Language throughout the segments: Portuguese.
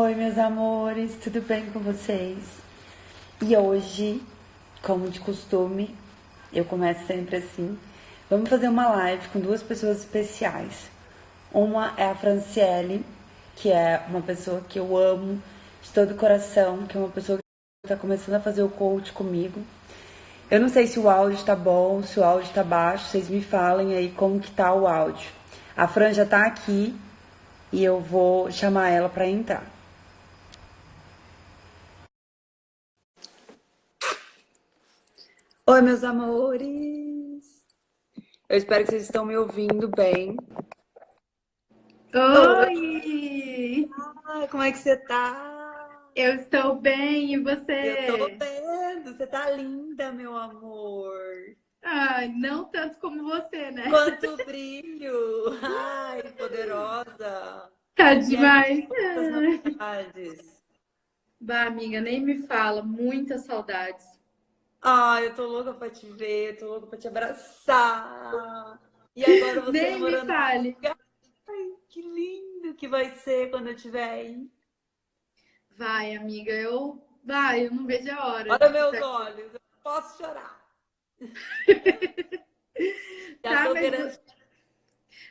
Oi, meus amores, tudo bem com vocês? E hoje, como de costume, eu começo sempre assim. Vamos fazer uma live com duas pessoas especiais. Uma é a Franciele, que é uma pessoa que eu amo de todo o coração, que é uma pessoa que está começando a fazer o coach comigo. Eu não sei se o áudio está bom, se o áudio está baixo, vocês me falem aí como que tá o áudio. A Fran já está aqui e eu vou chamar ela para entrar. Oi, meus amores! Eu espero que vocês estão me ouvindo bem. Oi! Ah, como é que você tá? Eu estou bem, e você? Eu tô vendo, você tá linda, meu amor. Ai, não tanto como você, né? Quanto brilho! Ai, poderosa! Tá demais! novidades? Bah, amiga, nem me fala, muitas saudades. Ai, eu tô louca pra te ver, tô louca pra te abraçar. E agora você Nem me fale. Ai, que lindo que vai ser quando eu estiver aí. Vai, amiga, eu... Vai, eu não vejo a hora. Olha meus olhos, eu posso chorar. Já tá, mas, querendo...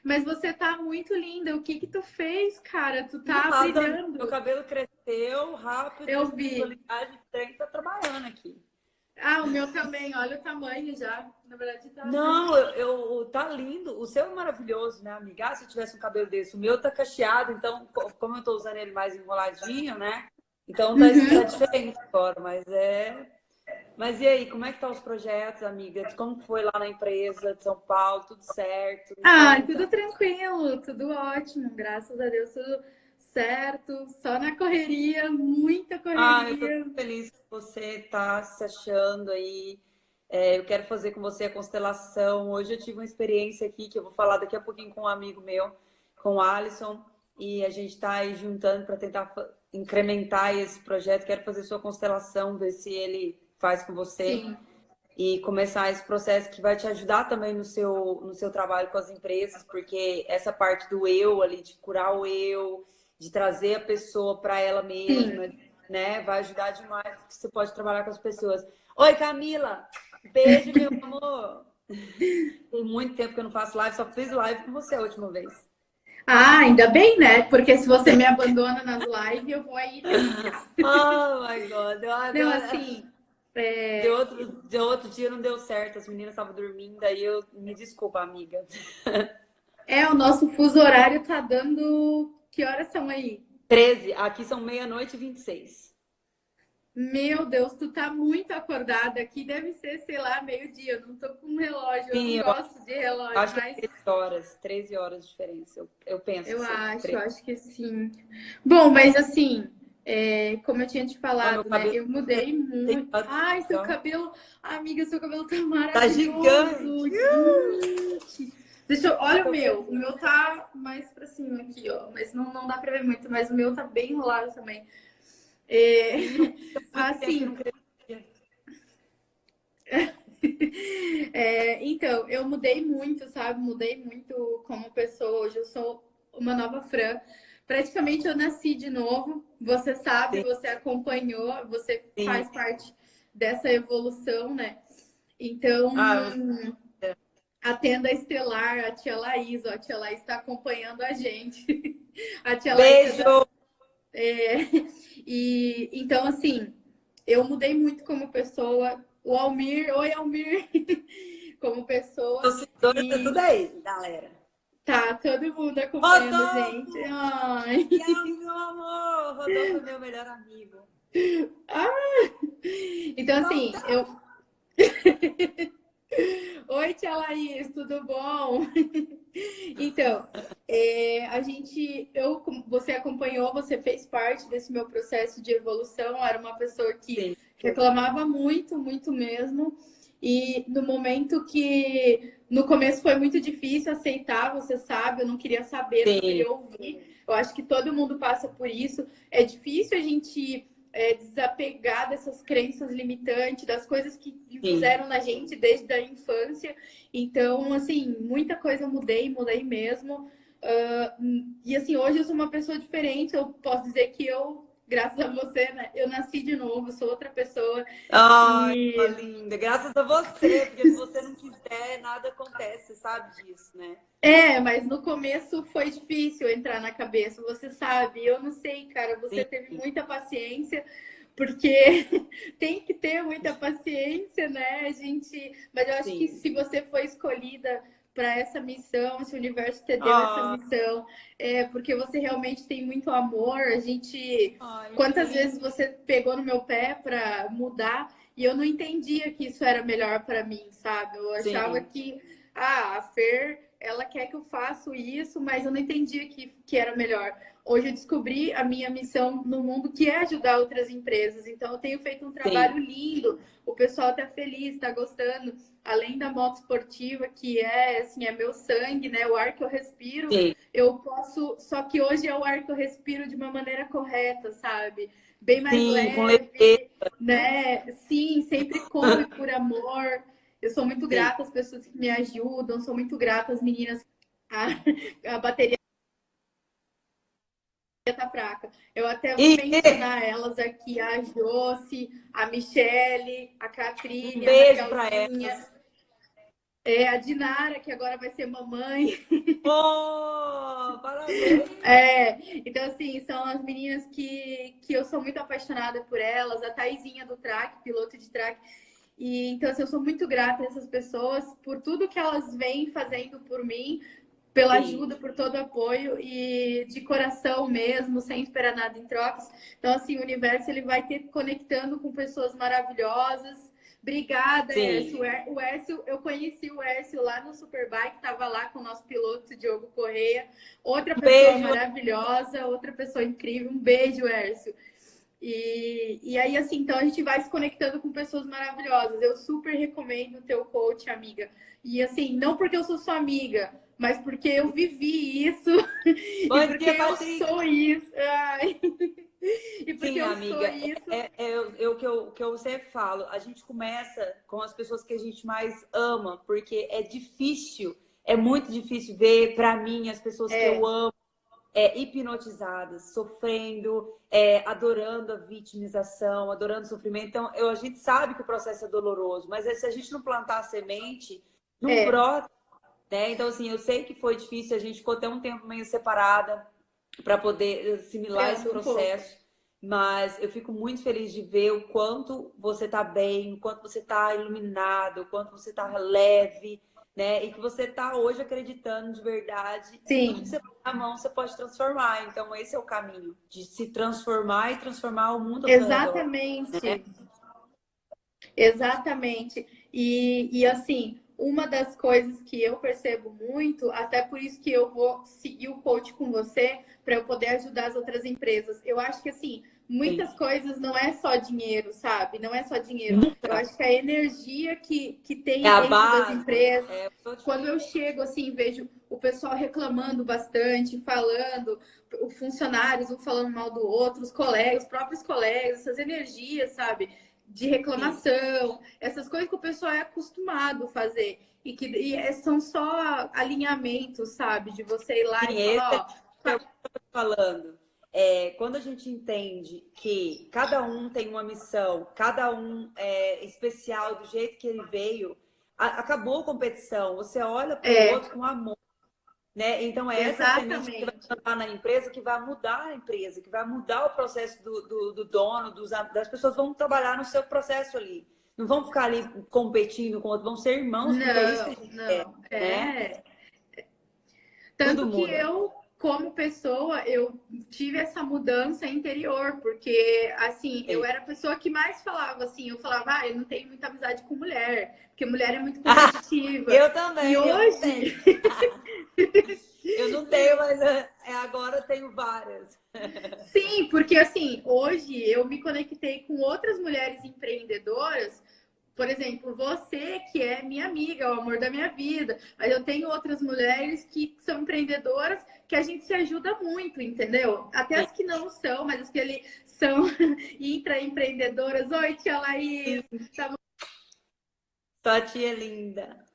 mas você tá muito linda. O que que tu fez, cara? Tu tá brilhando. Meu cabelo cresceu rápido. Eu vi. A tem tá trabalhando aqui. Ah, o meu também. Olha o tamanho já. Na verdade, tá... Não, eu, eu, tá lindo. O seu é maravilhoso, né, amiga? Ah, se eu tivesse um cabelo desse. O meu tá cacheado, então, como eu tô usando ele mais enroladinho, né? Então tá, Uhum. tá diferente agora, mas é... Mas e aí, como é que tá os projetos, amiga? Como foi lá na empresa de São Paulo? Tudo certo? Ah, tudo tranquilo, tudo ótimo, graças a Deus, tudo certo, só na correria, muita Ah, eu tô correria. feliz que você tá se achando aí. É, eu quero fazer com você a constelação. Hoje eu tive uma experiência aqui que eu vou falar daqui a pouquinho com um amigo meu, com o Alisson, e a gente está aí juntando para tentar incrementar esse projeto. Quero fazer sua constelação, ver se ele faz com você Sim, e começar esse processo que vai te ajudar também no seu, no seu trabalho com as empresas, porque essa parte do eu ali, de curar o eu, de trazer a pessoa para ela mesma, né? Vai ajudar demais, porque você pode trabalhar com as pessoas. Oi, Camila! Beijo, meu amor! Tem muito tempo que eu não faço live, só fiz live com você a última vez. Ah, ainda bem, né? Porque se você me abandona nas lives, eu vou aí. Oh, my God! Eu Não, assim, é, De outro, de outro dia não deu certo, as meninas estavam dormindo, aí eu... Me desculpa, amiga. é, o nosso fuso horário tá dando. Que horas são aí? 13, aqui são meia-noite e 26. Meu Deus, tu tá muito acordada. Aqui deve ser, sei lá, meio-dia. Eu não tô com um relógio, Sim, eu eu não gosto de relógio, Acho que mas 13 horas, 13 horas de diferença, eu, eu penso. Eu assim, acho, 13. eu acho que sim. Bom, mas assim, é, como eu tinha te Ah, falado, né? cabelo Eu mudei muito. Ai, seu cabelo. Amiga, seu cabelo tá Tá maravilhoso. gigante! Gente. Deixa eu... Olha o meu. O meu tá mais pra cima aqui, ó. Mas não, não dá pra ver muito, mas o meu tá bem enrolado também. É, assim, É, então, eu mudei muito, sabe? Mudei muito como pessoa. Hoje eu sou uma nova Fran. Praticamente eu nasci de novo. Você sabe, Sim. você acompanhou, você Sim. faz parte dessa evolução, né? Então, Ah, a tenda estelar, a tia Laís, ó, a tia Laís está acompanhando a gente. A tia Laís é da- Beijo! é, e então, assim, eu mudei muito como pessoa. O Almir, oi Almir, como pessoa. Tô E- tá tudo aí, galera. Tá, todo mundo acompanhando a Rodolfo! gente. Ai. Meu amor? Rodolfo é meu melhor amigo. Então, assim, eu. Oi, tia Laís, tudo bom? Então, é, a gente, eu, você acompanhou, você fez parte desse meu processo de evolução. Era uma pessoa que Sim. reclamava muito, muito mesmo. E no momento que no começo foi muito difícil aceitar, você sabe, eu não queria saber, não Sim. queria ouvir. Eu acho que todo mundo passa por isso. É difícil a gente é, desapegar dessas crenças limitantes, das coisas que fizeram na gente desde a infância. Então, assim, muita coisa eu mudei, mudei mesmo. Uh, e assim, hoje eu sou uma pessoa diferente, eu posso dizer que eu graças a você, né? Eu nasci de novo, sou outra pessoa. Ai, e... linda. Graças a você, porque se você não quiser, nada acontece, sabe disso, né? É, mas no começo foi difícil entrar na cabeça, você sabe. Eu não sei, cara, você Sim. teve muita paciência, porque tem que ter muita paciência, né, gente? Mas eu acho Sim. que se você foi escolhida para essa missão, esse universo te deu ah. essa missão, é porque você realmente tem muito amor. A gente, Ai, quantas vezes você pegou no meu pé para mudar e eu não entendia que isso era melhor para mim, sabe? Eu achava Sim. que ah, a Fer, ela quer que eu faça isso, mas eu não entendia que, que era melhor. Hoje eu descobri a minha missão no mundo, que é ajudar outras empresas. Então, eu tenho feito um trabalho Sim. lindo. O pessoal está feliz, está gostando. Além da moto esportiva, que é, assim, é meu sangue, né? O ar que eu respiro, Sim. eu posso... Só que hoje é o ar que eu respiro de uma maneira correta, sabe? Bem mais Sim, leve, né? Sim, sempre come por amor. Eu sou muito grata às pessoas que me ajudam, sou muito grata às meninas. A, a bateria tá fraca. Eu até vou e... mencionar elas aqui, a Josi, a Michele, a Catrine, um beijo para elas. É, a Dinara, que agora vai ser mamãe. Oh, parabéns! É, então, assim, são as meninas que, que eu sou muito apaixonada por elas. A Taizinha do track, piloto de track. E, então, assim, eu sou muito grata a essas pessoas por tudo que elas vêm fazendo por mim, pela ajuda, por todo o apoio e de coração mesmo, sem esperar nada em trocas. Então, assim, o universo ele vai ter conectando com pessoas maravilhosas. Obrigada, Sim. Ércio. O Ércio, eu conheci o Ércio lá no Superbike, estava lá com o nosso piloto Diogo Correia. Outra pessoa beijo. maravilhosa, outra pessoa incrível. Um beijo, Ércio. E, e aí, assim, então a gente vai se conectando com pessoas maravilhosas. Eu super recomendo o teu coach, amiga. E assim, não porque eu sou sua amiga, mas porque eu vivi isso Bom e porque eu sou isso. Ai. E porque Sim, eu amiga, sou isso. É, é, é, é, o que eu, que eu sempre falo. A gente começa com as pessoas que a gente mais ama, porque é difícil, é muito difícil ver, para mim, as pessoas é. que eu amo é, hipnotizadas, sofrendo, é, adorando a vitimização, adorando o sofrimento. Então, eu, a gente sabe que o processo é doloroso, mas se a gente não plantar a semente, não é. brota né? Então, assim, eu sei que foi difícil, a gente ficou até um tempo meio separada para poder assimilar é, esse processo. Mas eu fico muito feliz de ver o quanto você está bem, o quanto você está iluminado, o quanto você está leve, né? E que você está hoje acreditando de verdade. Sim. Tudo que você põe na mão, você pode transformar. Então, esse é o caminho, de se transformar e transformar o mundo. Exatamente. Né? Exatamente. E, e assim, uma das coisas que eu percebo muito, até por isso que eu vou seguir o coach com você, para eu poder ajudar as outras empresas. Eu acho que, assim, muitas Sim. coisas não é só dinheiro, sabe? Não é só dinheiro. Eu acho que a energia que, que tem é dentro das empresas. É, quando eu chego, assim, vejo o pessoal reclamando bastante, falando, os funcionários um falando mal do outro, os colegas, os próprios colegas, essas energias, sabe? de reclamação, essas coisas que o pessoal é acostumado a fazer. E que e é, são só alinhamentos, sabe? De você ir lá Sim, e falar, ó, é o que eu tô falando. É, quando a gente entende que cada um tem uma missão, cada um é especial do jeito que ele veio, a, acabou a competição. Você olha para o é. outro com amor. Né? Então, é Exatamente. essa semente que vai plantar na empresa que vai mudar a empresa, que vai mudar o processo do, do, do dono, dos, das pessoas vão trabalhar no seu processo ali. Não vão ficar ali competindo com outros, vão ser irmãos, não, é isso que a gente não. quer. É. Né? Tanto que eu, como pessoa, eu tive essa mudança interior, porque, assim, eu era a pessoa que mais falava, assim, eu falava, ah, eu não tenho muita amizade com mulher, porque mulher é muito competitiva. eu também. E hoje... Eu não tenho, mas é, é, agora tenho várias. Sim, porque assim, hoje eu me conectei com outras mulheres empreendedoras. Por exemplo, você que é minha amiga, o amor da minha vida. Mas eu tenho outras mulheres que são empreendedoras que a gente se ajuda muito, entendeu? Até as que não são, mas as que ele são intraempreendedoras. Oi, tia Laís. Tá Sua tia linda.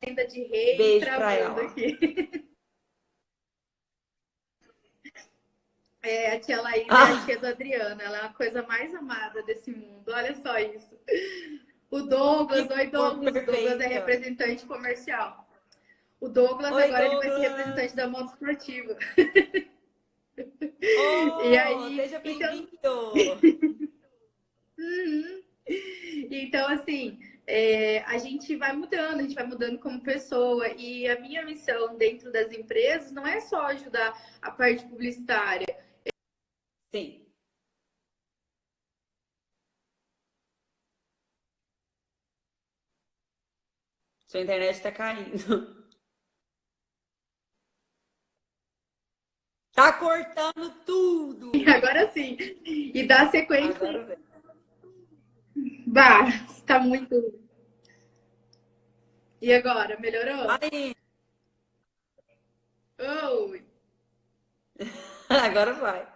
agenda de rei Beijo ela. aqui. É, a tia Laís ah. é a tia do Adriano. Ela é a coisa mais amada desse mundo. Olha só isso. O Douglas, oi Douglas. O Douglas é representante comercial. O Douglas oi, agora Douglas. ele vai ser representante da moto esportiva. Oh, e aí, seja então bem-vindo! Então... uhum. Então, assim, é, a gente vai mudando, a gente vai mudando como pessoa. E a minha missão dentro das empresas não é só ajudar a parte publicitária. Sim. Sua internet está caindo. Tá cortando tudo. Agora sim. E dá sequência. Bah, tá muito. E agora, melhorou? Aí. Oi. agora vai.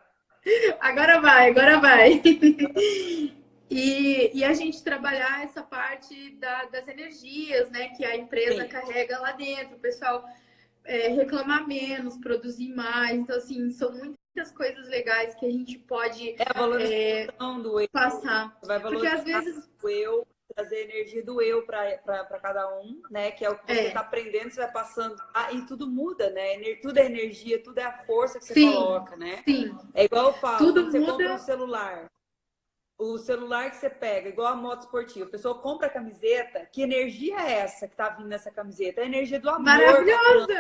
Agora vai, agora vai. E, e a gente trabalhar essa parte da, das energias, né? Que a empresa Sim. carrega lá dentro. O pessoal é, reclamar menos, produzir mais. Então, assim, são muitas coisas legais que a gente pode é a valorização é, do eu. passar. Vai Porque às vezes o eu, trazer energia do eu para cada um, né? Que é o que você está é. aprendendo, você vai passando. Ah, e tudo muda, né? Tudo é energia, tudo é a força que você sim, coloca, né? Sim. É igual eu falo, tudo você muda. compra um celular o celular que você pega, igual a moto esportiva, a pessoa compra a camiseta, que energia é essa que tá vindo nessa camiseta? É a energia do amor. Maravilhosa!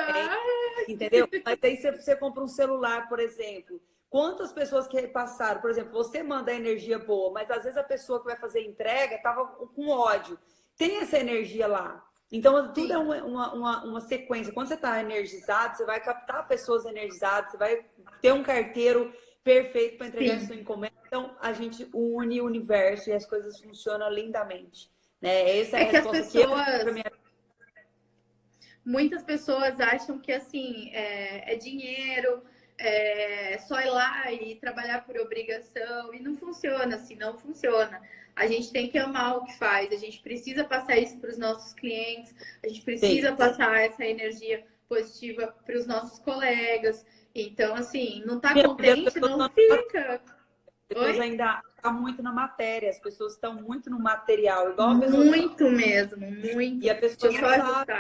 entendeu? Mas aí você, você compra um celular, por exemplo. Quantas pessoas que passaram, por exemplo, você manda energia boa, mas às vezes a pessoa que vai fazer entrega tava com ódio. Tem essa energia lá. Então, tudo Sim. é uma, uma, uma, sequência. Quando você está energizado, você vai captar pessoas energizadas, você vai ter um carteiro perfeito para entregar Sim. sua encomenda. Então, a gente une o universo e as coisas funcionam lindamente. Né? Essa é, é a resposta que, pessoas... que minha... Muitas pessoas acham que, assim, é, é dinheiro, é só ir lá e trabalhar por obrigação. E não funciona assim, não funciona. A gente tem que amar o que faz, a gente precisa passar isso para os nossos clientes, a gente precisa Sim. passar essa energia positiva para os nossos colegas. Então, assim, não tá contente, não, fica. Pessoas ainda muito na matéria, as pessoas estão muito no material, igual pessoa. Muito mesmo, muito. E a pessoa não sabe,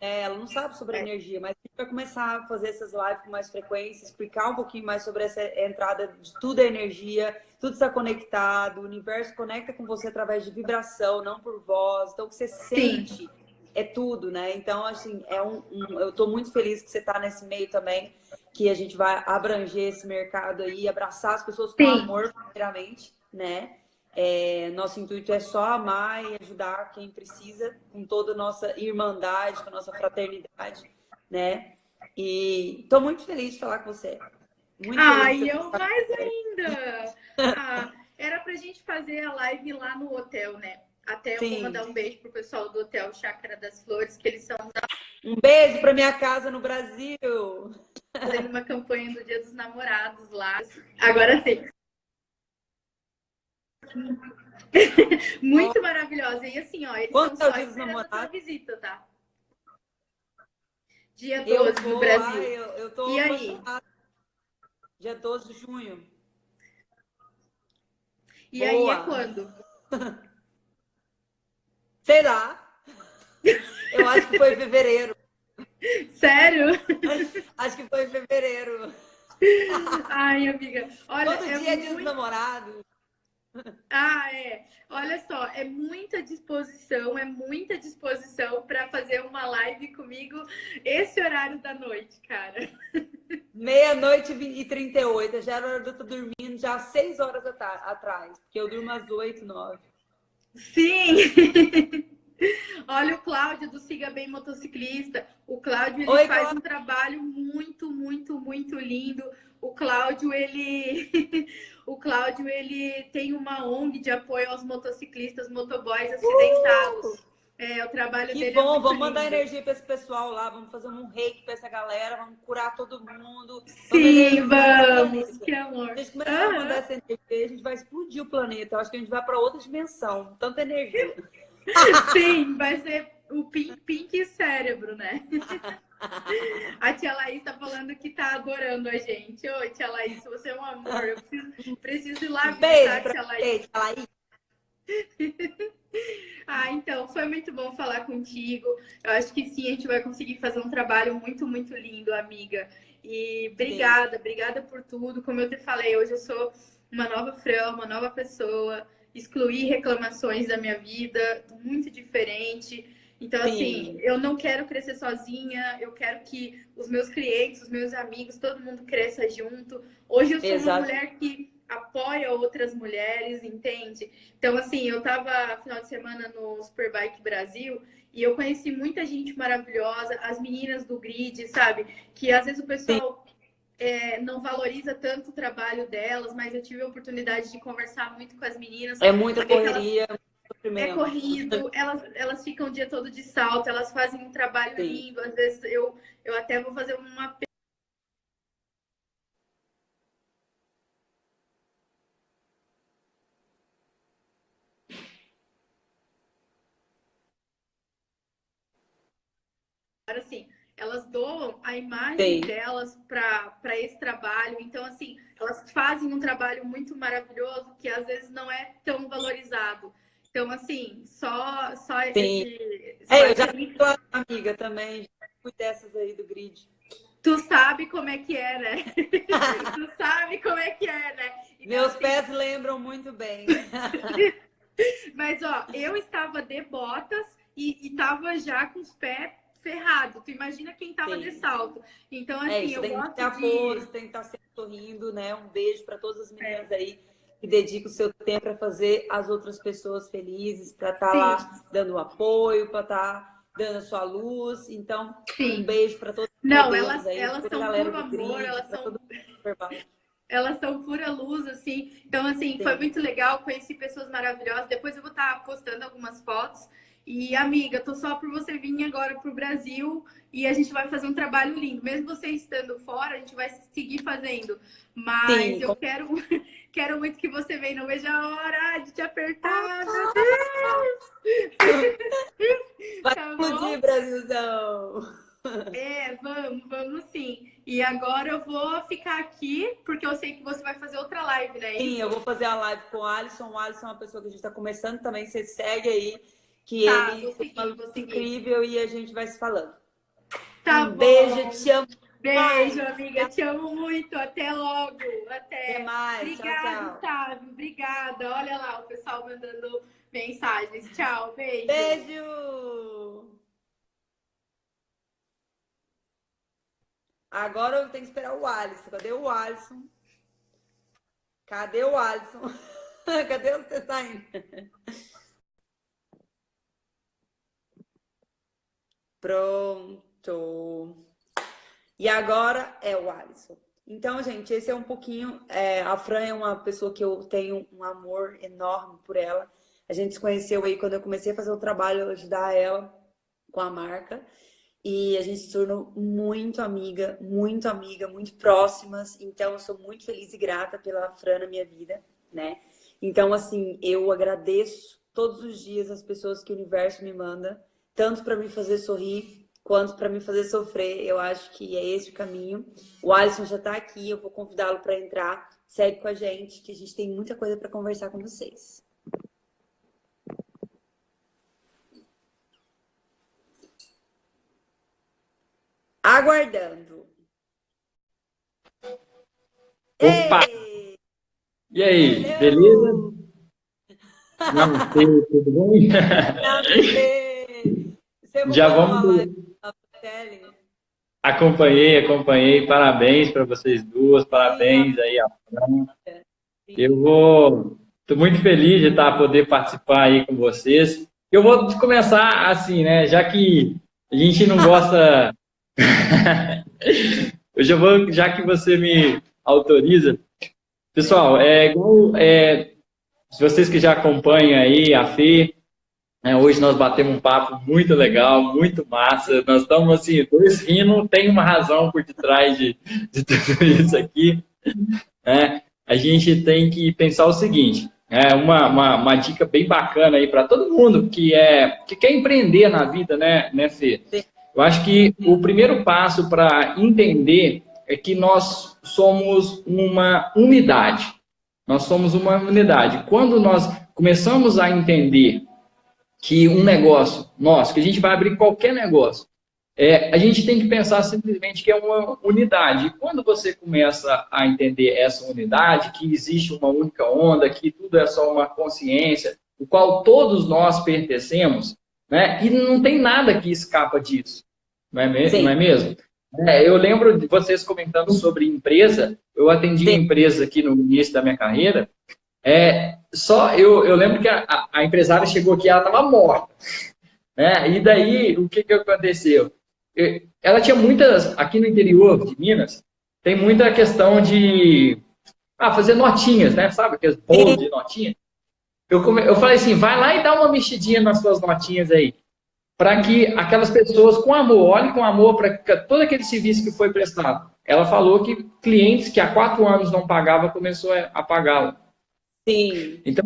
é, ela não sabe sobre é. energia, mas a gente vai começar a fazer essas lives com mais frequência, explicar um pouquinho mais sobre essa entrada de tudo é energia, tudo está conectado, o universo conecta com você através de vibração, não por voz. Então, o que você Sim. sente é tudo, né? Então, assim, é um, um eu estou muito feliz que você está nesse meio também que a gente vai abranger esse mercado aí, abraçar as pessoas com Sim. amor, primeiramente, né? É, nosso intuito é só amar e ajudar quem precisa, com toda a nossa irmandade, com a nossa fraternidade, né? E estou muito feliz de falar com você. Muito Ai, eu mais ainda! ah, era pra gente fazer a live lá no hotel, né? Até eu Sim. vou mandar um beijo pro pessoal do Hotel Chácara das Flores, que eles são Um beijo para minha casa no Brasil! Fazendo uma campanha do Dia dos Namorados lá. Agora sim. Muito maravilhosa. E assim, ó, eles Quanto são só esperando a visita, tá? Dia 12 vou, no Brasil. Ai, eu, eu tô e aí? Dia 12 de junho. E Boa. aí é quando? Sei lá. Eu acho que foi em fevereiro. Sério? Acho que foi em fevereiro. Ai, amiga. Olha, Todo é dia muito... dos namorados. Ah, é. Olha só, é muita disposição, é muita disposição para fazer uma live comigo esse horário da noite, cara. Meia-noite e 38. Já era hora de eu estar dormindo já às 6 horas atrás, porque eu durmo às 8, 9. Sim! Olha o Cláudio do Siga Bem Motociclista. O Cláudio ele Oi, faz Cláudio. um trabalho muito, muito, muito lindo. O Cláudio, ele o Cláudio, ele tem uma ONG de apoio aos motociclistas, motoboys acidentados. Uh! É, o trabalho que dele é bom, é vamos lindo. mandar energia para esse pessoal lá, vamos fazer um reiki para essa galera, vamos curar todo mundo. Sim, vamos, que amor. A gente começar a mandar essa energia, a gente vai explodir o planeta. Eu acho que a gente vai para outra dimensão, tanta energia. Sim, vai ser o Pink, Pink Cérebro, né? A tia Laís tá falando que tá adorando a gente. Oi, tia Laís, você é um amor. Eu preciso, preciso ir lá visitar a tia Laís. Tia Laís. ah, então, foi muito bom falar contigo. Eu acho que sim, a gente vai conseguir fazer um trabalho muito, muito lindo, amiga. E obrigada, sim. obrigada por tudo. Como eu te falei, hoje eu sou uma nova Fran, uma nova pessoa. Excluir reclamações da minha vida, muito diferente. Então, Sim. assim, eu não quero crescer sozinha, eu quero que os meus clientes, os meus amigos, todo mundo cresça junto. Hoje eu sou Exato. uma mulher que apoia outras mulheres, entende? Então, assim, eu tava final de semana no Superbike Brasil e eu conheci muita gente maravilhosa, as meninas do grid, sabe? Que às vezes o pessoal é, não valoriza tanto o trabalho delas, mas eu tive a oportunidade de conversar muito com as meninas. É muita correria. Elas é corrido, elas, elas ficam o dia todo de salto, elas fazem um trabalho Sim. lindo. Às vezes eu, eu até vou fazer uma assim, elas doam a imagem Sim. delas para esse trabalho. Então, assim, elas fazem um trabalho muito maravilhoso que às vezes não é tão valorizado. Então, assim, só, só Sim. esse. Só é, eu já fui tua amiga também, já fui dessas aí do grid. Tu sabe como é que é, né? tu sabe como é que é, né? Então, Meus assim... pés lembram muito bem. Mas, ó, eu estava de botas e, estava já com os pés ferrados. Tu imagina quem estava de salto. Então, é assim, é, eu tem gosto que ter de... Apoio, tem que estar sempre sorrindo, né? Um beijo para todas as meninas é. aí que dedica o seu tempo para fazer as outras pessoas felizes, para estar tá lá dando apoio, para estar tá dando a sua luz. Então, Sim. um beijo para todos Não, elas, aí, elas são puro amor, elas são... Elas são pura luz, assim. Então, assim, Sim. foi muito legal. Conheci pessoas maravilhosas. Depois eu vou estar tá postando algumas fotos. E, amiga, tô só por você vir agora pro Brasil e a gente vai fazer um trabalho lindo. Mesmo você estando fora, a gente vai seguir fazendo. Mas Sim, eu quero, quero muito que você venha. Não vejo a hora de te apertar, meu Deus! Vai tá explodir, Brasilzão! É, vamos, vamos sim. E agora eu vou ficar aqui, porque eu sei que você vai fazer outra live, né? Sim, eu vou fazer a live com o Alisson. O Alisson é uma pessoa que a gente está começando também. Você segue aí que tá, ele seguir, é incrível e a gente vai se falando. Tá um bom. beijo, te amo. Beijo, mais. amiga, te amo muito. Até logo. Até, Até mais. Obrigada, Sávio. Obrigada. Olha lá o pessoal mandando mensagens. Tchau, beijo. Beijo. Agora eu tenho que esperar o Alisson. Cadê o Alisson? Cadê o Alisson? Cadê você saindo? Pronto. E agora é o Alisson. Então, gente, esse é um pouquinho. É, a Fran é uma pessoa que eu tenho um amor enorme por ela. A gente se conheceu aí quando eu comecei a fazer o trabalho, ajudar ela com a marca. E a gente se tornou muito amiga, muito amiga, muito próximas. Então, eu sou muito feliz e grata pela Fran na minha vida, né? Então, assim, eu agradeço todos os dias as pessoas que o universo me manda tanto para me fazer sorrir quanto para me fazer sofrer. Eu acho que é esse o caminho. O Alisson já está aqui, eu vou convidá-lo para entrar. Segue com a gente, que a gente tem muita coisa para conversar com vocês. Aguardando. Opa! Ei! E aí, beleza? Não sei, tudo bem? Não sei. Já vamos. Acompanhei, acompanhei. Parabéns para vocês duas, parabéns aí a Fran. Eu vou. Estou muito feliz de estar poder participar aí com vocês. Eu vou começar assim, né? Já que a gente não gosta. eu já vou, já que você me autoriza. Pessoal, é. É, se vocês que já acompanham aí a Fê, é, hoje nós batemos um papo muito legal, muito massa. Nós estamos assim, dois rindo, tem uma razão por detrás de, de tudo isso aqui. É, a gente tem que pensar o seguinte: é uma, uma, uma dica bem bacana aí para todo mundo que, é, que quer empreender na vida, né, né Fê? Eu acho que o primeiro passo para entender é que nós somos uma unidade. Nós somos uma unidade. Quando nós começamos a entender que um negócio nosso, que a gente vai abrir qualquer negócio, é, a gente tem que pensar simplesmente que é uma unidade. E quando você começa a entender essa unidade, que existe uma única onda, que tudo é só uma consciência, o qual todos nós pertencemos, né? e não tem nada que escapa disso, não é mesmo? Não é mesmo? É, eu lembro de vocês comentando sobre empresa, eu atendi Sim. empresa aqui no início da minha carreira, é, só eu, eu lembro que a, a empresária chegou aqui, ela estava morta. Né? E daí, o que, que aconteceu? ela tinha muitas, aqui no interior de Minas, tem muita questão de ah, fazer notinhas, né? Sabe aqueles bolos de notinha? Eu, come, eu falei assim, vai lá e dá uma mexidinha nas suas notinhas aí. Para que aquelas pessoas com amor, olhe com amor para todo aquele serviço que foi prestado. Ela falou que clientes que há quatro anos não pagavam, começou a pagá-la. Sim. Então,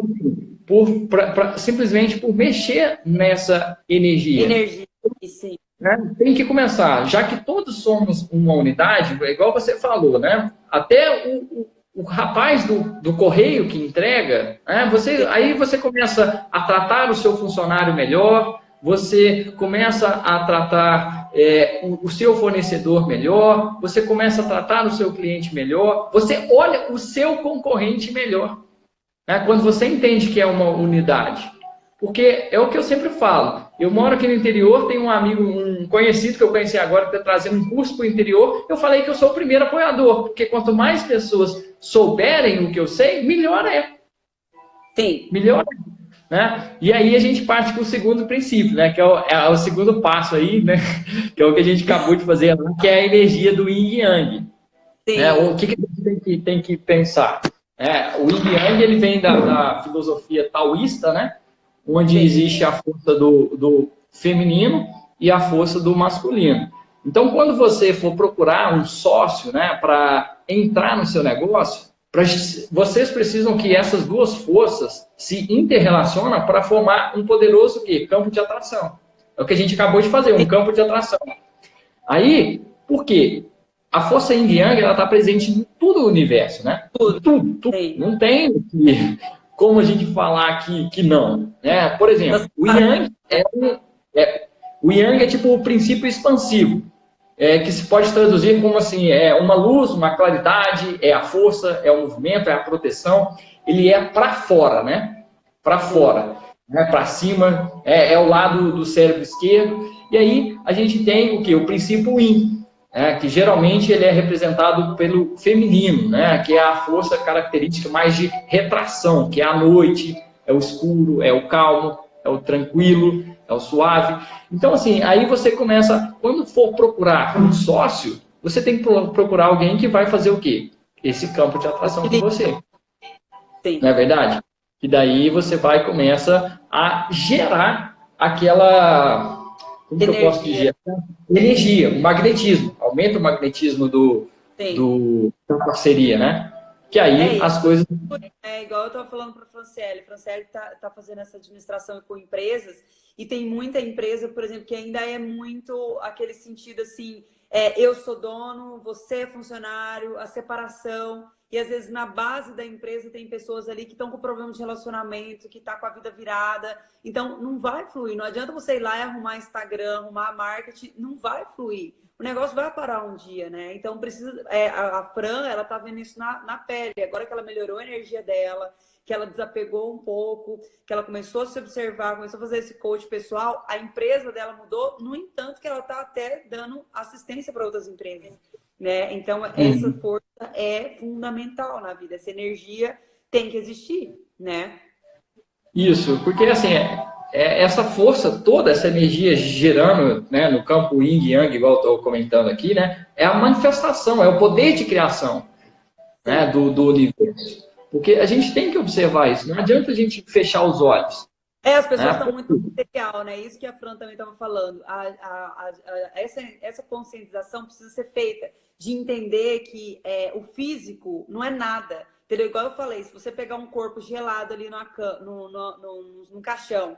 por, pra, pra, simplesmente por mexer nessa energia. Energia, sim. Né? Tem que começar, já que todos somos uma unidade, igual você falou, né? Até o, o, o rapaz do, do, correio que entrega, né? você, aí você começa a tratar o seu funcionário melhor, você começa a tratar é, o, o, seu fornecedor melhor, você começa a tratar o seu cliente melhor, você olha o seu concorrente melhor. Né? Quando você entende que é uma unidade. Porque é o que eu sempre falo. Eu moro aqui no interior, tenho um amigo, um conhecido que eu conheci agora, que está trazendo um curso para o interior. Eu falei que eu sou o primeiro apoiador, porque quanto mais pessoas souberem o que eu sei, melhor é. Sim. Melhor é. Né? E aí a gente parte para o segundo princípio, né? que é o, é o, segundo passo aí, né? que é o que a gente acabou de fazer, que é a energia do Yin Yang. Sim. É, o que, que a gente tem que, tem que pensar? É, o Yin Yang ele vem da, da filosofia taoísta, né? onde existe a força do, do feminino e a força do masculino. Então, quando você for procurar um sócio né, para entrar no seu negócio, pra, vocês precisam que essas duas forças se interrelacionem para formar um poderoso quê? campo de atração. É o que a gente acabou de fazer, um campo de atração. Aí, por quê? A força Yin Yang está presente em todo o universo, né? Tudo. tudo, tudo. Não tem como a gente falar que, que não. Né? Por exemplo, o Yang é, é, o Yang é tipo o princípio expansivo, é, que se pode traduzir como assim, é uma luz, uma claridade, é a força, é o movimento, é a proteção. Ele é para fora, né? Para fora, né? para cima, é, é o lado do cérebro esquerdo. E aí a gente tem o que? O princípio Yin, é, que geralmente ele é representado pelo feminino, né, que é a força característica mais de retração, que é a noite, é o escuro, é o calmo, é o tranquilo, é o suave. Então, assim, aí você começa, quando for procurar um sócio, você tem que procurar alguém que vai fazer o quê? Esse campo de atração com você. Sim. Não é verdade? E daí você vai começa a gerar aquela como energia. que eu posso dizer? Energia, magnetismo. Aumenta o magnetismo do, do, da parceria, né? Que aí é as coisas... É igual eu estava falando para a Franciele. Franciele está tá fazendo essa administração com empresas e tem muita empresa, por exemplo, que ainda é muito aquele sentido assim, é, eu sou dono, você é funcionário, a separação... E às vezes na base da empresa tem pessoas ali que estão com problema de relacionamento, que está com a vida virada. Então não vai fluir. Não adianta você ir lá e arrumar Instagram, arrumar marketing, não vai fluir. O negócio vai parar um dia, né? Então precisa. É, a, a Fran, ela tá vendo isso na, na pele. Agora que ela melhorou a energia dela, que ela desapegou um pouco, que ela começou a se observar, começou a fazer esse coach pessoal, a empresa dela mudou, no entanto, que ela está até dando assistência para outras empresas. Né? Então, uhum. essa força é fundamental na vida, essa energia tem que existir, né? Isso, porque assim, é, é essa força toda, essa energia gerando né, no campo Yin Yang, igual estou comentando aqui, né, é a manifestação, é o poder de criação né, do, do universo. Porque a gente tem que observar isso, não adianta a gente fechar os olhos. É, as pessoas estão é. muito material, né? Isso que a Fran também estava falando. A, a, a, essa, essa conscientização precisa ser feita de entender que é, o físico não é nada. Entendeu? Igual eu falei, se você pegar um corpo gelado ali no, no, no, no caixão,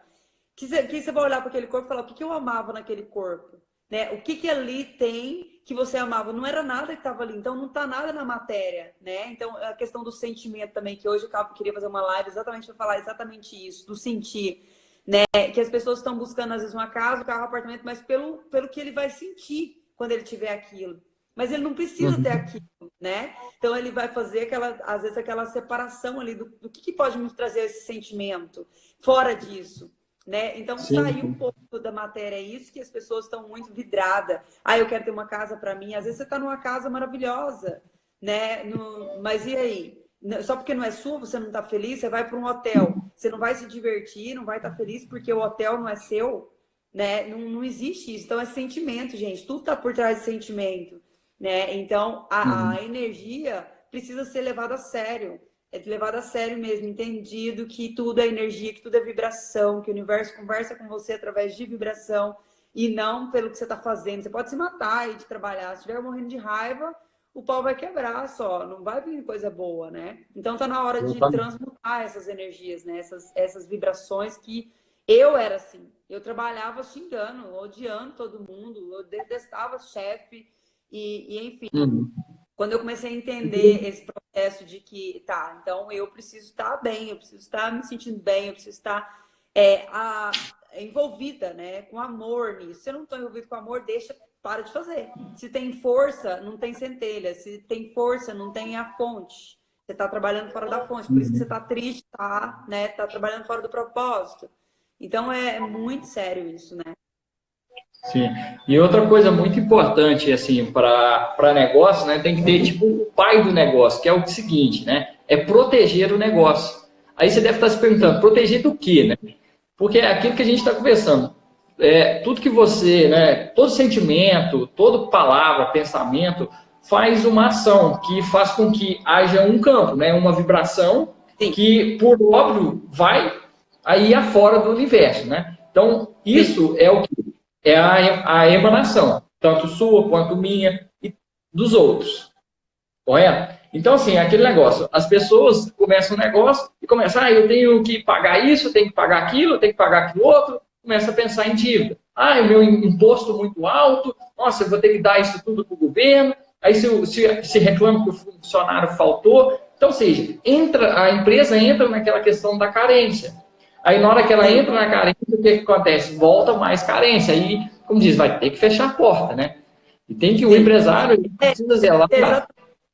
que você, que você vai olhar para aquele corpo e falar, o que, que eu amava naquele corpo? Né? O que, que ali tem que você amava? Não era nada que estava ali, então não está nada na matéria, né? Então, a questão do sentimento também, que hoje eu queria fazer uma live exatamente para falar exatamente isso, do sentir, né? Que as pessoas estão buscando, às vezes, uma casa, um carro, um apartamento, mas pelo, pelo que ele vai sentir quando ele tiver aquilo. Mas ele não precisa ter uhum. aquilo, né? Então ele vai fazer aquela, às vezes, aquela separação ali do, do que, que pode nos trazer esse sentimento fora disso. Né? Então, Sim. sair um pouco da matéria é isso que as pessoas estão muito vidradas. Ah, eu quero ter uma casa para mim. Às vezes você está numa casa maravilhosa, né? No... Mas e aí? Só porque não é sua, você não está feliz, você vai para um hotel. Você não vai se divertir, não vai estar tá feliz porque o hotel não é seu, né? Não, não existe isso. Então, é sentimento, gente. Tudo está por trás de sentimento, né? Então, a, uhum. a energia precisa ser levada a sério é levado a sério mesmo, entendido que tudo é energia, que tudo é vibração, que o universo conversa com você através de vibração e não pelo que você está fazendo. Você pode se matar e de trabalhar. Se estiver morrendo de raiva, o pau vai quebrar só, não vai vir coisa boa, né? Então tá na hora de transmutar essas energias, né? Essas, essas vibrações que eu era assim. Eu trabalhava xingando, odiando todo mundo, eu detestava chefe e, e enfim. Uhum. Quando eu comecei a entender esse processo de que, tá, então eu preciso estar bem, eu preciso estar me sentindo bem, eu preciso estar é, a, envolvida, né, com amor nisso. Se eu não estou envolvido com amor, deixa, para de fazer. Se tem força, não tem centelha. Se tem força, não tem a fonte. Você está trabalhando fora da fonte, por isso que você está triste, tá, né, tá trabalhando fora do propósito. Então é muito sério isso, né? Sim. E outra coisa muito importante, assim, para negócio, né, tem que ter, tipo, o pai do negócio, que é o seguinte, né, é proteger o negócio. Aí você deve estar se perguntando, proteger do quê, né? Porque é aquilo que a gente está conversando. É, tudo que você, né, todo sentimento, toda palavra, pensamento, faz uma ação que faz com que haja um campo, né, uma vibração Sim. que, por óbvio, vai aí afora do universo, né? Então, isso Sim. é o que é a, a emanação, tanto sua quanto minha e dos outros. Correto? Então, assim, aquele negócio, as pessoas começam um negócio e começam, ah, eu tenho que pagar isso, eu tenho que pagar aquilo, eu tenho que pagar aquilo outro, começa a pensar em dívida. Ah, o meu imposto muito alto, nossa, eu vou ter que dar isso tudo para o governo, aí se, se, se reclama que o funcionário faltou. Então, ou seja, entra, a empresa entra naquela questão da carência. Aí na hora que ela entra na carência, o que, que acontece? Volta mais carência. Aí, como diz, vai ter que fechar a porta, né? E tem que o empresário precisa zelar.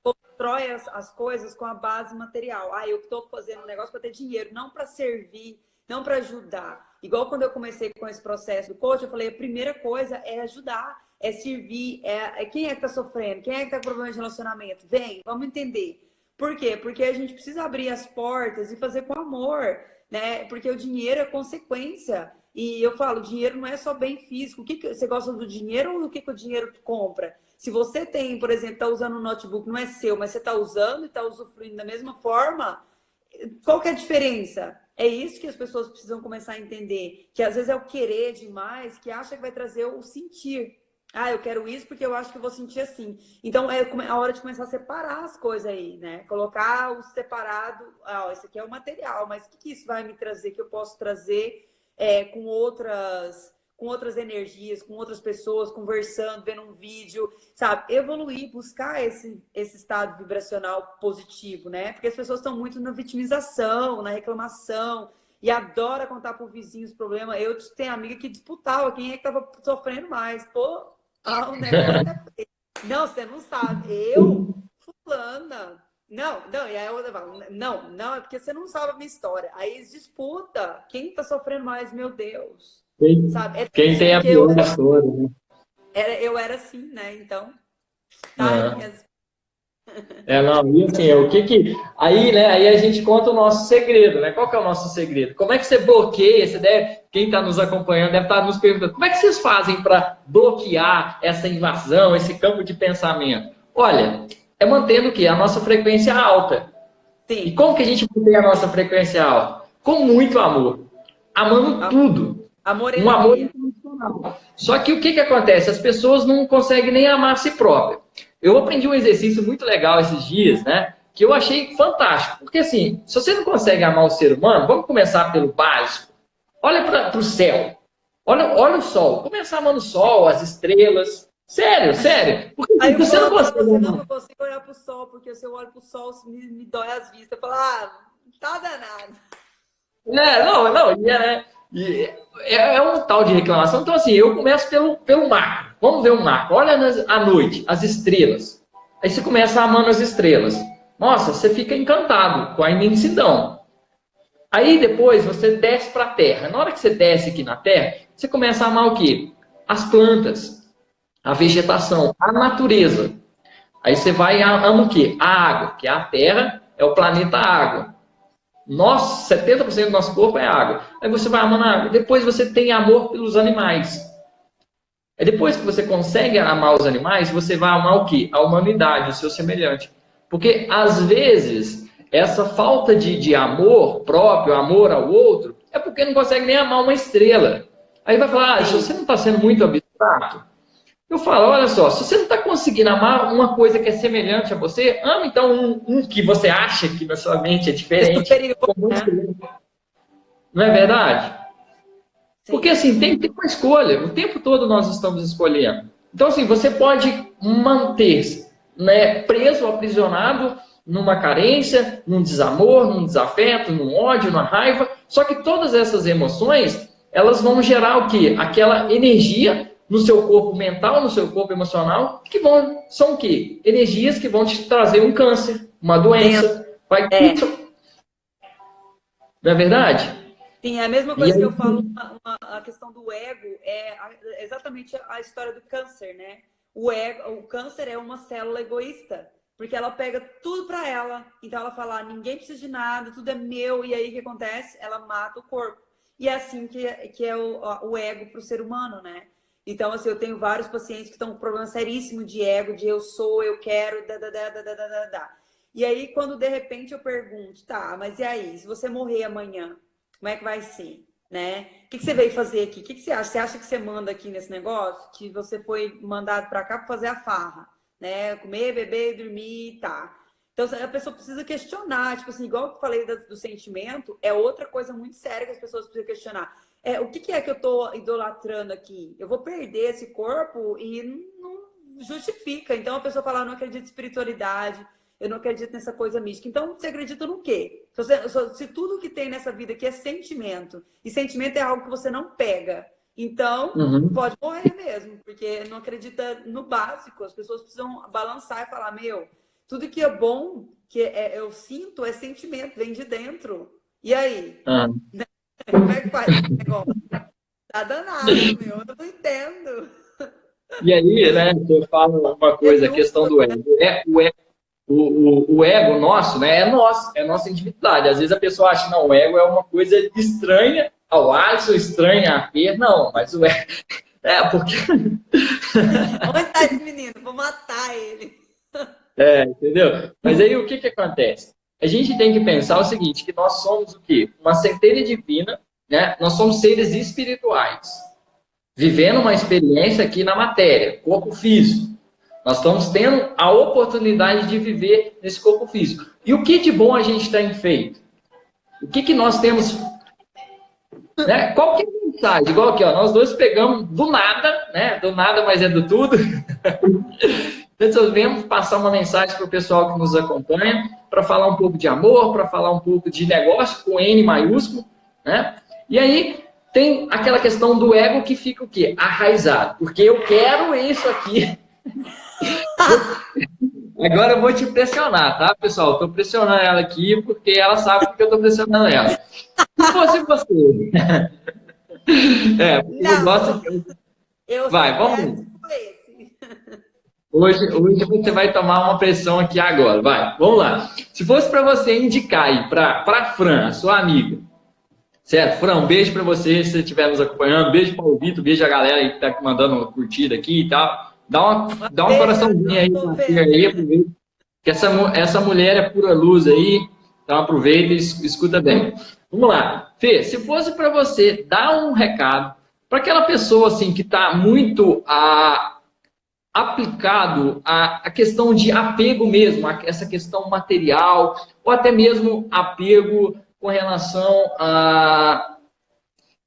Constrói as, as coisas com a base material. Ah, eu estou fazendo um negócio para ter dinheiro, não para servir, não para ajudar. Igual quando eu comecei com esse processo do coach, eu falei, a primeira coisa é ajudar, é servir, é, é quem é que está sofrendo, quem é que está com problema de relacionamento? Vem, vamos entender. Por quê? Porque a gente precisa abrir as portas e fazer com amor né? Porque o dinheiro é consequência. E eu falo, dinheiro não é só bem físico. O que, que você gosta do dinheiro ou do que, que o dinheiro compra? Se você tem, por exemplo, está usando um notebook, não é seu, mas você está usando e está usufruindo da mesma forma, qual que é a diferença? É isso que as pessoas precisam começar a entender. Que às vezes é o querer demais, que acha que vai trazer o sentir. Ah, eu quero isso porque eu acho que eu vou sentir assim. Então é a hora de começar a separar as coisas aí, né? Colocar o separado. Ah, esse aqui é o material, mas o que, que isso vai me trazer que eu posso trazer é, com outras com outras energias, com outras pessoas, conversando, vendo um vídeo, sabe? Evoluir, buscar esse, esse estado vibracional positivo, né? Porque as pessoas estão muito na vitimização, na reclamação, e adora contar pro vizinho os problemas. Eu tenho amiga que disputava quem é que tava sofrendo mais. Pô, ah, o negócio é... Não, você não sabe. Eu, fulana. Não, não, e aí eu falo, não, não, é porque você não sabe a minha história. Aí eles disputa. Quem tá sofrendo mais, meu Deus. Quem, sabe? É quem tem a pior história, né? Era, eu era assim, né? Então, tá é. É, não, e assim, o que que... Aí, né, aí a gente conta o nosso segredo, né? Qual que é o nosso segredo? Como é que você bloqueia, você deve, quem está nos acompanhando deve estar tá nos perguntando, como é que vocês fazem para bloquear essa invasão, esse campo de pensamento? Olha, é mantendo o quê? A nossa frequência alta. Sim. E como que a gente mantém a nossa frequência alta? Com muito amor. Amando tudo. Amor um amor incondicional. Só que o que, que acontece? As pessoas não conseguem nem amar a si próprias. Eu aprendi um exercício muito legal esses dias, né? que eu achei fantástico. Porque assim, se você não consegue amar o ser humano, vamos começar pelo básico. Olha para o céu. Olha, olha o sol. Começar amando o sol, as estrelas. Sério, sério. Porque Aí você não consegue. Você, não, eu consigo olhar para o sol, porque se eu olho para o sol, me, me dói as vistas. Eu falo, ah, tá danado. É, não, não, e é, é, é, um tal de reclamação. Então, assim, eu começo pelo, pelo macro. Vamos ver o macro. Olha nas, à noite, as estrelas. Aí você começa amando as estrelas. Nossa, você fica encantado com a imensidão. Aí depois você desce para a terra. Na hora que você desce aqui na terra, você começa a amar o quê? As plantas, a vegetação, a natureza. Aí você vai ama o quê? A água, que é a terra, é o planeta água. Nós, 70% do nosso corpo é água. Aí você vai amando a água. Depois você tem amor pelos animais. É depois que você consegue amar os animais, você vai amar o quê? A humanidade, o seu semelhante. Porque, às vezes, essa falta de, de amor próprio, amor ao outro, é porque não consegue nem amar uma estrela. Aí vai falar, ah, você não está sendo muito abstrato. Eu falo, olha só, se você não está conseguindo amar uma coisa que é semelhante a você, ama então um, um que você acha que na sua mente é diferente. É né? Não é verdade? Sim. Porque assim, tem que ter uma escolha. O tempo todo nós estamos escolhendo. Então, assim, você pode manter-se né, preso, aprisionado numa carência, num desamor, num desafeto, num ódio, numa raiva. Só que todas essas emoções, elas vão gerar o quê? Aquela energia no seu corpo mental, no seu corpo emocional, que vão, são o quê? Energias que vão te trazer um câncer, uma doença. Vai é. Não é verdade? Sim, é a mesma coisa que eu falo, uma, uma, a questão do ego é exatamente a história do câncer, né? O, ego, o câncer é uma célula egoísta, porque ela pega tudo para ela. Então ela fala, ah, ninguém precisa de nada, tudo é meu. E aí o que acontece? Ela mata o corpo. E é assim que, que é o, o ego para o ser humano, né? Então, assim, eu tenho vários pacientes que estão com problema seríssimo de ego, de eu sou, eu quero, da, da, da, da, da, da, da. E aí, quando de repente eu pergunto, tá, mas e aí, se você morrer amanhã, como é que vai ser? Né? O que, que você veio fazer aqui? O que, que você acha? Você acha que você manda aqui nesse negócio? Que você foi mandado para cá para fazer a farra, né? Comer, beber, dormir, tá. Então, a pessoa precisa questionar, tipo assim, igual eu falei do sentimento, é outra coisa muito séria que as pessoas precisam questionar é, o que, que, é que eu estou idolatrando aqui? Eu vou perder esse corpo e não justifica. Então a pessoa fala, ah, não acredito em espiritualidade, eu não acredito nessa coisa mística. Então você acredita no quê? Se, você, se tudo que tem nessa vida aqui é sentimento, e sentimento é algo que você não pega, então uhum. pode morrer mesmo, porque não acredita no básico. As pessoas precisam balançar e falar, meu, tudo que é bom, que é, eu sinto, é sentimento, vem de dentro. E aí? Uhum. Como é que faz esse negócio? Tá danado, meu. Eu não entendo. E aí, né, eu falo uma coisa, a questão do ego. É, o, ego o, o, o, ego nosso, né, é nosso, é nossa individualidade. Às vezes a pessoa acha, não, o ego é uma coisa estranha ao Alisson, estranha a Fer. Não, mas o ego... É, porque... Onde tá esse menino? Vou matar ele. É, entendeu? Mas aí o que que acontece? A gente tem que pensar o seguinte, que nós somos o quê? Uma centelha divina, né? Nós somos seres espirituais, vivendo uma experiência aqui na matéria, corpo físico. Nós estamos tendo a oportunidade de viver nesse corpo físico. E o que de bom a gente tem feito? O que, que nós temos... Né? Qual que é a mensagem? Igual aqui, ó, nós dois pegamos do nada, né? Do nada, mas é do tudo. resolvemos passar uma mensagem para o pessoal que nos acompanha, para falar um pouco de amor, para falar um pouco de negócio, com N maiúsculo, né? E aí tem aquela questão do ego que fica o quê? Arraizado. Porque eu quero isso aqui. Agora eu vou te pressionar, tá, pessoal? Estou pressionando ela aqui porque ela sabe que eu estou pressionando ela. Se fosse você... é, Não, eu gosto... Eu Vai, vamos... Hoje, hoje você vai tomar uma pressão aqui agora. Vai, vamos lá. Se fosse para você indicar aí para a Fran, a sua amiga, certo? Fran, um beijo para você se você estiver nos acompanhando. Beijo para o Vitor, beijo a galera aí que está mandando uma curtida aqui e tal. Dá, uma, dá um coraçãozinho aí para aí, aproveita. Que essa, essa mulher é pura luz aí, então aproveita e escuta bem. Vamos lá. Fê, se fosse para você dar um recado para aquela pessoa assim que está muito a aplicado à, à questão de apego mesmo, a, essa questão material, ou até mesmo apego com relação a.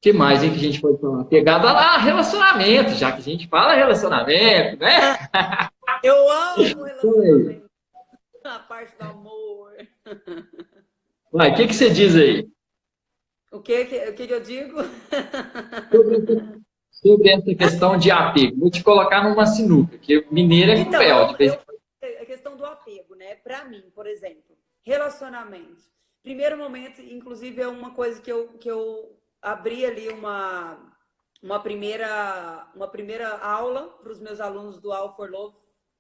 que mais hein, que a gente pode falar? Pegada lá, relacionamento, já que a gente fala relacionamento, né? Eu amo relacionamento. A parte do amor. Vai, o que, que você diz aí? O que, que, o que, que eu digo? Sobre, sobre, essa questão de apego. Vou te colocar numa sinuca, que mineira é então, cruel. De vez... eu, a questão do apego, né? Para mim, por exemplo, relacionamentos. Primeiro momento, inclusive, é uma coisa que eu, que eu abri ali uma, uma, primeira, uma primeira aula para os meus alunos do All for Love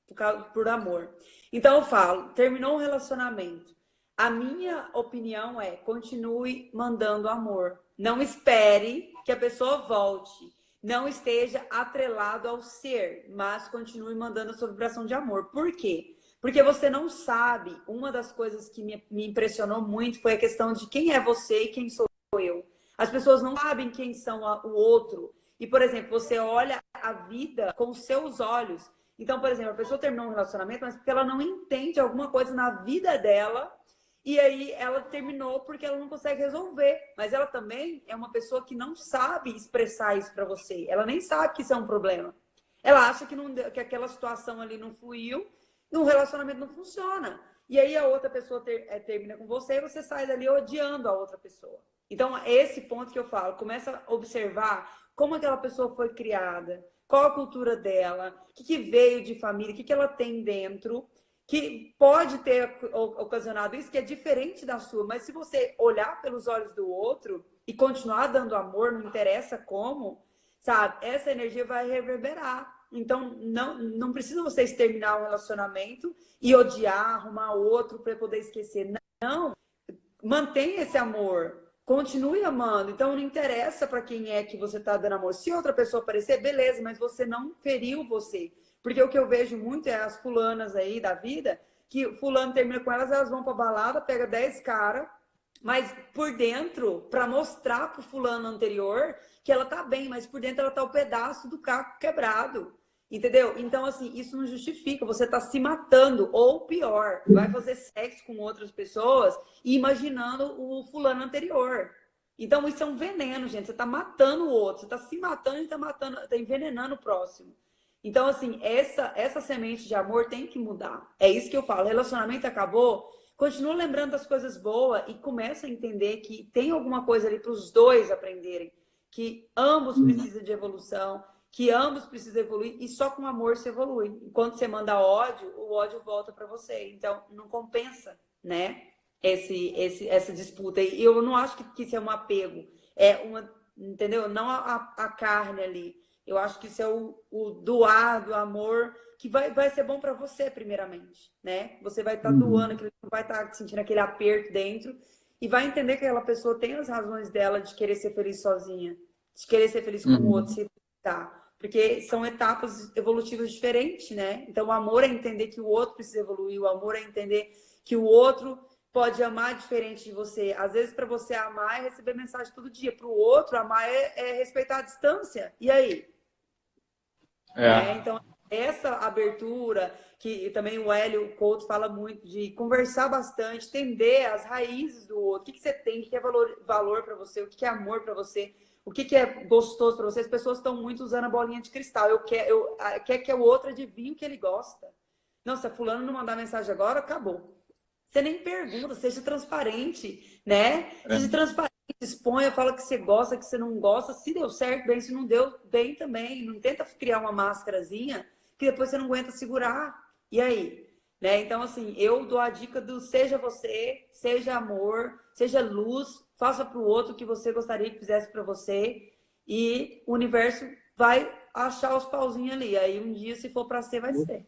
por, por amor. Então eu falo, terminou um relacionamento a minha opinião é: continue mandando amor. Não espere que a pessoa volte. Não esteja atrelado ao ser, mas continue mandando a sua vibração de amor. Por quê? Porque você não sabe. Uma das coisas que me, impressionou muito foi a questão de quem é você e quem sou eu. As pessoas não sabem quem são o outro. E, por exemplo, você olha a vida com seus olhos. Então, por exemplo, a pessoa terminou um relacionamento, mas porque ela não entende alguma coisa na vida dela e aí ela terminou porque ela não consegue resolver. Mas ela também é uma pessoa que não sabe expressar isso para você. Ela nem sabe que isso é um problema. Ela acha que, não, que aquela situação ali não fluiu, e um relacionamento não funciona. E aí a outra pessoa ter, é, termina com você e você sai dali odiando a outra pessoa. Então, é esse ponto que eu falo. Começa a observar como aquela pessoa foi criada, qual a cultura dela, o que, que veio de família, o que, que ela tem dentro que pode ter ocasionado isso, que é diferente da sua, mas se você olhar pelos olhos do outro e continuar dando amor, não interessa como, sabe? Essa energia vai reverberar. Então, não, não precisa vocês terminar um relacionamento e odiar, arrumar outro para poder esquecer. Não, mantenha esse amor, continue amando. Então, não interessa para quem é que você está dando amor. Se outra pessoa aparecer, beleza, mas você não feriu você. Porque o que eu vejo muito é as fulanas aí da vida, que fulano termina com elas, elas vão pra balada, pega 10 caras, mas por dentro, para mostrar pro fulano anterior que ela tá bem, mas por dentro ela tá o pedaço do caco quebrado. Entendeu? Então, assim, isso não justifica. Você tá se matando, ou pior, vai fazer sexo com outras pessoas imaginando o fulano anterior. Então, isso é um veneno, gente. Você tá matando o outro, você tá se matando e tá matando, tá envenenando o próximo. Então, assim, essa, essa semente de amor tem que mudar. É isso que eu falo. Relacionamento acabou, continua lembrando das coisas boas e começa a entender que tem alguma coisa ali para os dois aprenderem. Que ambos uhum. precisam de evolução, que ambos precisam evoluir e só com amor se evolui. Enquanto você manda ódio, o ódio volta para você. Então, não compensa, né? Esse, esse, essa disputa. E eu não acho que, que isso é um apego. É uma, entendeu? Não a, a carne ali eu acho que isso é o, o doar do amor que vai, vai ser bom para você, primeiramente, né? Você vai estar tá uhum. doando, aquilo, vai estar tá sentindo aquele aperto dentro e vai entender que aquela pessoa tem as razões dela de querer ser feliz sozinha, de querer ser feliz com uhum. o outro, se tá. Porque são etapas evolutivas diferentes, né? Então, o amor é entender que o outro precisa evoluir, o amor é entender que o outro pode amar diferente de você. Às vezes, para você amar é receber mensagem todo dia. Para o outro, amar é, é respeitar a distância. E aí? É. Né? Então, essa abertura, que também o Hélio Couto fala muito de conversar bastante, entender as raízes do outro, o que, que você tem, o que é valor, valor para você, o que é amor para você, o que, que é gostoso para você. As pessoas estão muito usando a bolinha de cristal. Eu quero, eu, quer que o outro adivinhe o que ele gosta. Não, se a fulano não mandar mensagem agora, acabou. Você nem pergunta, seja transparente, né? Seja é. transparente exponha, fala que você gosta, que você não gosta. Se deu certo, bem. Se não deu, bem também. Não tenta criar uma máscarazinha que depois você não aguenta segurar. E aí? Né? Então, assim, eu dou a dica do seja você, seja amor, seja luz, faça para o outro o que você gostaria que fizesse para você e o universo vai achar os pauzinhos ali. Aí um dia, se for para ser, vai ser.